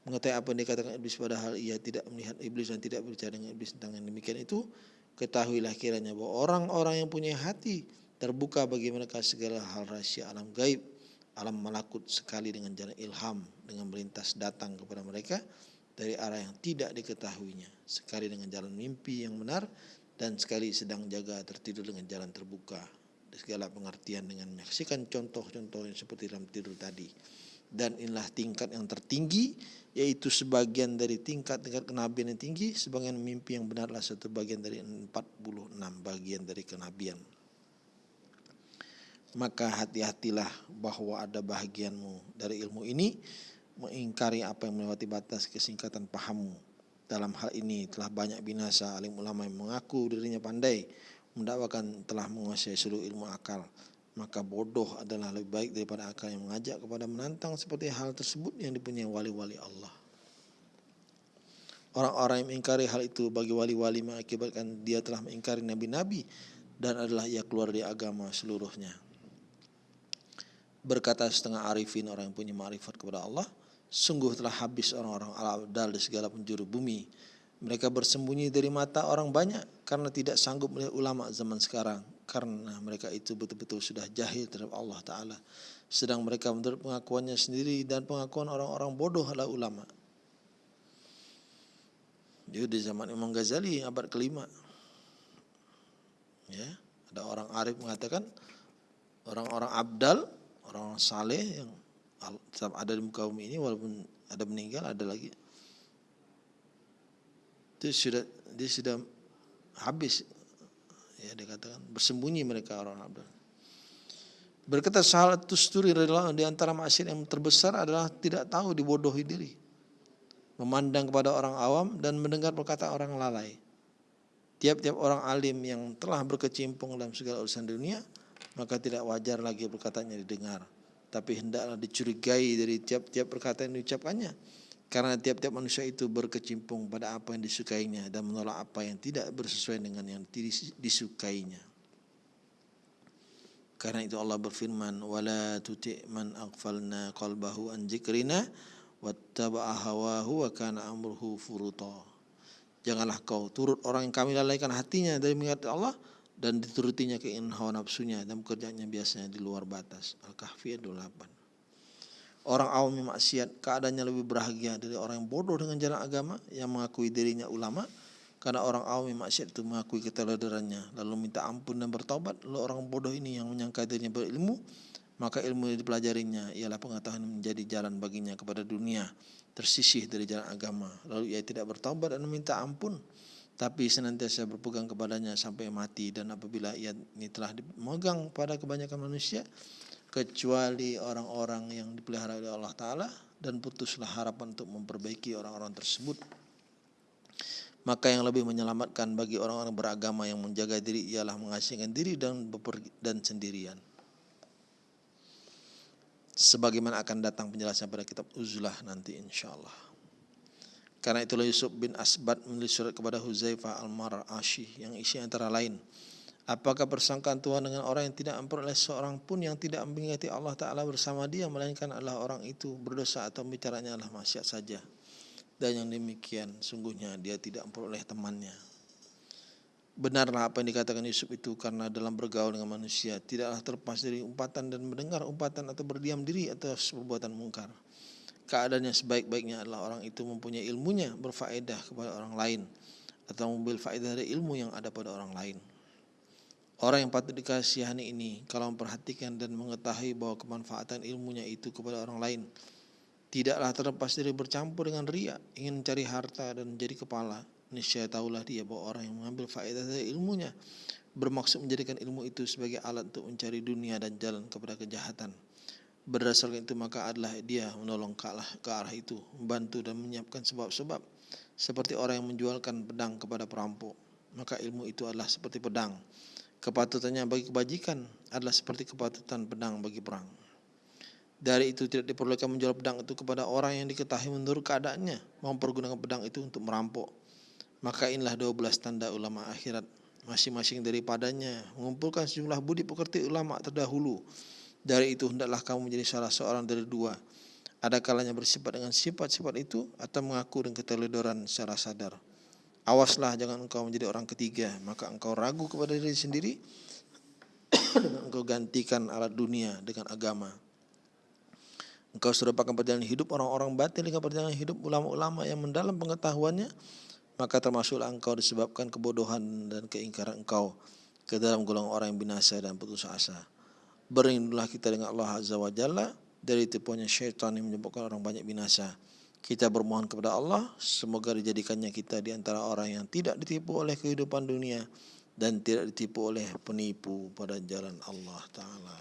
mengetahui apa yang dikatakan iblis padahal ia tidak melihat iblis dan tidak berbicara dengan iblis tentang yang demikian itu ketahuilah kiranya bahwa orang-orang yang punya hati terbuka bagi mereka segala hal rahasia alam gaib alam malakut sekali dengan jalan ilham dengan melintas datang kepada mereka dari arah yang tidak diketahuinya sekali dengan jalan mimpi yang benar dan sekali sedang jaga tertidur dengan jalan terbuka segala pengertian dengan menyaksikan contoh-contoh yang seperti dalam tidur tadi. Dan inilah tingkat yang tertinggi, yaitu sebagian dari tingkat-tingkat kenabian yang tinggi, sebagian mimpi yang benarlah satu bagian dari 46 bagian dari kenabian. Maka hati-hatilah bahwa ada bahagianmu dari ilmu ini, mengingkari apa yang melewati batas kesingkatan pahammu. Dalam hal ini telah banyak binasa alim ulama yang mengaku dirinya pandai, mendakwakan telah menguasai seluruh ilmu akal maka bodoh adalah lebih baik daripada akal yang mengajak kepada menantang seperti hal tersebut yang dipunyai wali-wali Allah. Orang-orang yang mengingkari hal itu bagi wali-wali mengakibatkan dia telah mengingkari nabi-nabi dan adalah ia keluar dari agama seluruhnya. Berkata setengah arifin orang yang punya ma'rifat kepada Allah, sungguh telah habis orang-orang al-abdal di segala penjuru bumi mereka bersembunyi dari mata orang banyak karena tidak sanggup melihat ulama zaman sekarang karena mereka itu betul-betul sudah jahil terhadap Allah Ta'ala. Sedang mereka menurut pengakuannya sendiri dan pengakuan orang-orang bodoh adalah ulama. Jadi di zaman Imam Ghazali abad kelima. Ya, ada orang arif mengatakan orang-orang abdal, orang, saleh yang ada di muka bumi ini walaupun ada meninggal ada lagi itu sudah dia sudah habis ya dikatakan bersembunyi mereka orang abdul berkata salah tusturi di antara maksiat yang terbesar adalah tidak tahu dibodohi diri memandang kepada orang awam dan mendengar perkataan orang lalai. Tiap-tiap orang alim yang telah berkecimpung dalam segala urusan dunia maka tidak wajar lagi perkataannya didengar tapi hendaklah dicurigai dari tiap-tiap perkataan yang diucapkannya karena tiap-tiap manusia itu berkecimpung pada apa yang disukainya dan menolak apa yang tidak bersesuaian dengan yang disukainya. Karena itu Allah berfirman, "Wala tuti' man aghfalna qalbahu an dzikrina wattaba'a hawahu wa kana amruhu furuta." Janganlah kau turut orang yang kami lalaikan hatinya dari mengingat Allah dan diturutinya keinginan hawa nafsunya dan pekerjaannya biasanya di luar batas. Al-Kahfi 28. Orang awam yang maksiat keadaannya lebih bahagia dari orang yang bodoh dengan jalan agama yang mengakui dirinya ulama karena orang awam yang maksiat itu mengakui keteladarannya lalu minta ampun dan bertobat lalu orang bodoh ini yang menyangka dirinya berilmu maka ilmu yang dipelajarinya ialah pengetahuan menjadi jalan baginya kepada dunia tersisih dari jalan agama. Lalu ia tidak bertobat dan meminta ampun tapi senantiasa berpegang kepadanya sampai mati. Dan apabila ia ini telah dimegang pada kebanyakan manusia kecuali orang-orang yang dipelihara oleh Allah Ta'ala dan putuslah harapan untuk memperbaiki orang-orang tersebut maka yang lebih menyelamatkan bagi orang-orang beragama yang menjaga diri ialah mengasingkan diri dan dan sendirian sebagaimana akan datang penjelasan pada kitab Uzlah nanti insyaallah. Karena itulah Yusuf bin Asbad menulis surat kepada Huzaifah al-Marashi yang isi antara lain Apakah persangkaan Tuhan dengan orang yang tidak memperoleh seorang pun yang tidak mengingati Allah Ta'ala bersama dia Melainkan adalah orang itu berdosa atau bicaranya adalah maksiat saja. Dan yang demikian sungguhnya dia tidak memperoleh temannya. Benarlah apa yang dikatakan Yusuf itu karena dalam bergaul dengan manusia Tidaklah terlepas dari umpatan dan mendengar umpatan atau berdiam diri atas perbuatan mungkar. Keadaannya sebaik-baiknya adalah orang itu mempunyai ilmunya berfaedah kepada orang lain Atau mengambil faedah dari ilmu yang ada pada orang lain Orang yang patut dikasihani ini kalau memperhatikan dan mengetahui bahwa kemanfaatan ilmunya itu kepada orang lain tidaklah terlepas dari bercampur dengan ria, ingin mencari harta dan menjadi kepala. Niscaya tahulah dia bahwa orang yang mengambil faedah dari ilmunya bermaksud menjadikan ilmu itu sebagai alat untuk mencari dunia dan jalan kepada kejahatan. Berdasarkan itu maka adalah dia menolong ke arah, ke arah itu, membantu dan menyiapkan sebab-sebab seperti orang yang menjualkan pedang kepada perampok. Maka ilmu itu adalah seperti pedang Kepatutannya bagi kebajikan adalah seperti kepatutan pedang bagi perang. Dari itu tidak diperlukan menjual pedang itu kepada orang yang diketahui menurut keadaannya mempergunakan pedang itu untuk merampok. Maka inilah 12 tanda ulama akhirat masing-masing daripadanya mengumpulkan sejumlah budi pekerti ulama terdahulu. Dari itu hendaklah kamu menjadi salah seorang dari dua. Ada kalanya bersifat dengan sifat-sifat itu atau mengaku dengan keteledoran secara sadar. Awaslah jangan engkau menjadi orang ketiga, maka engkau ragu kepada diri sendiri dengan engkau gantikan alat dunia dengan agama. Engkau sudah pakai perjalanan hidup orang-orang batin dengan perjalanan hidup ulama-ulama yang mendalam pengetahuannya, maka termasuklah engkau disebabkan kebodohan dan keingkaran engkau ke dalam golongan orang yang binasa dan putus asa. Berlindunglah kita dengan Allah Azza wa Jalla dari tipuannya syaitan yang menyebabkan orang banyak binasa. Kita bermohon kepada Allah semoga dijadikannya kita di antara orang yang tidak ditipu oleh kehidupan dunia dan tidak ditipu oleh penipu pada jalan Allah taala.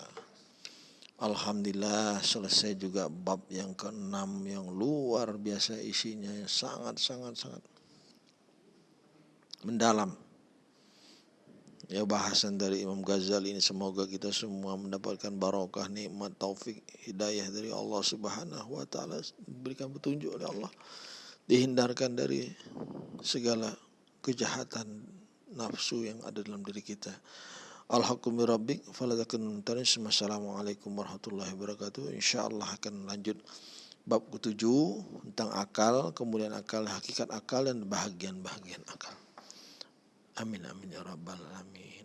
Alhamdulillah selesai juga bab yang keenam yang luar biasa isinya yang sangat sangat sangat mendalam ya bahasan dari Imam Ghazali ini semoga kita semua mendapatkan barokah nikmat taufik hidayah dari Allah Subhanahu wa taala. Diberikan petunjuk oleh Allah. Dihindarkan dari segala kejahatan nafsu yang ada dalam diri kita. Alhaqqumi rabbik falatakun tanis Assalamualaikum warahmatullahi wabarakatuh. Insyaallah akan lanjut bab ketujuh tentang akal kemudian akal hakikat akal dan bahagian-bahagian akal Amin amin ya rabbal alamin.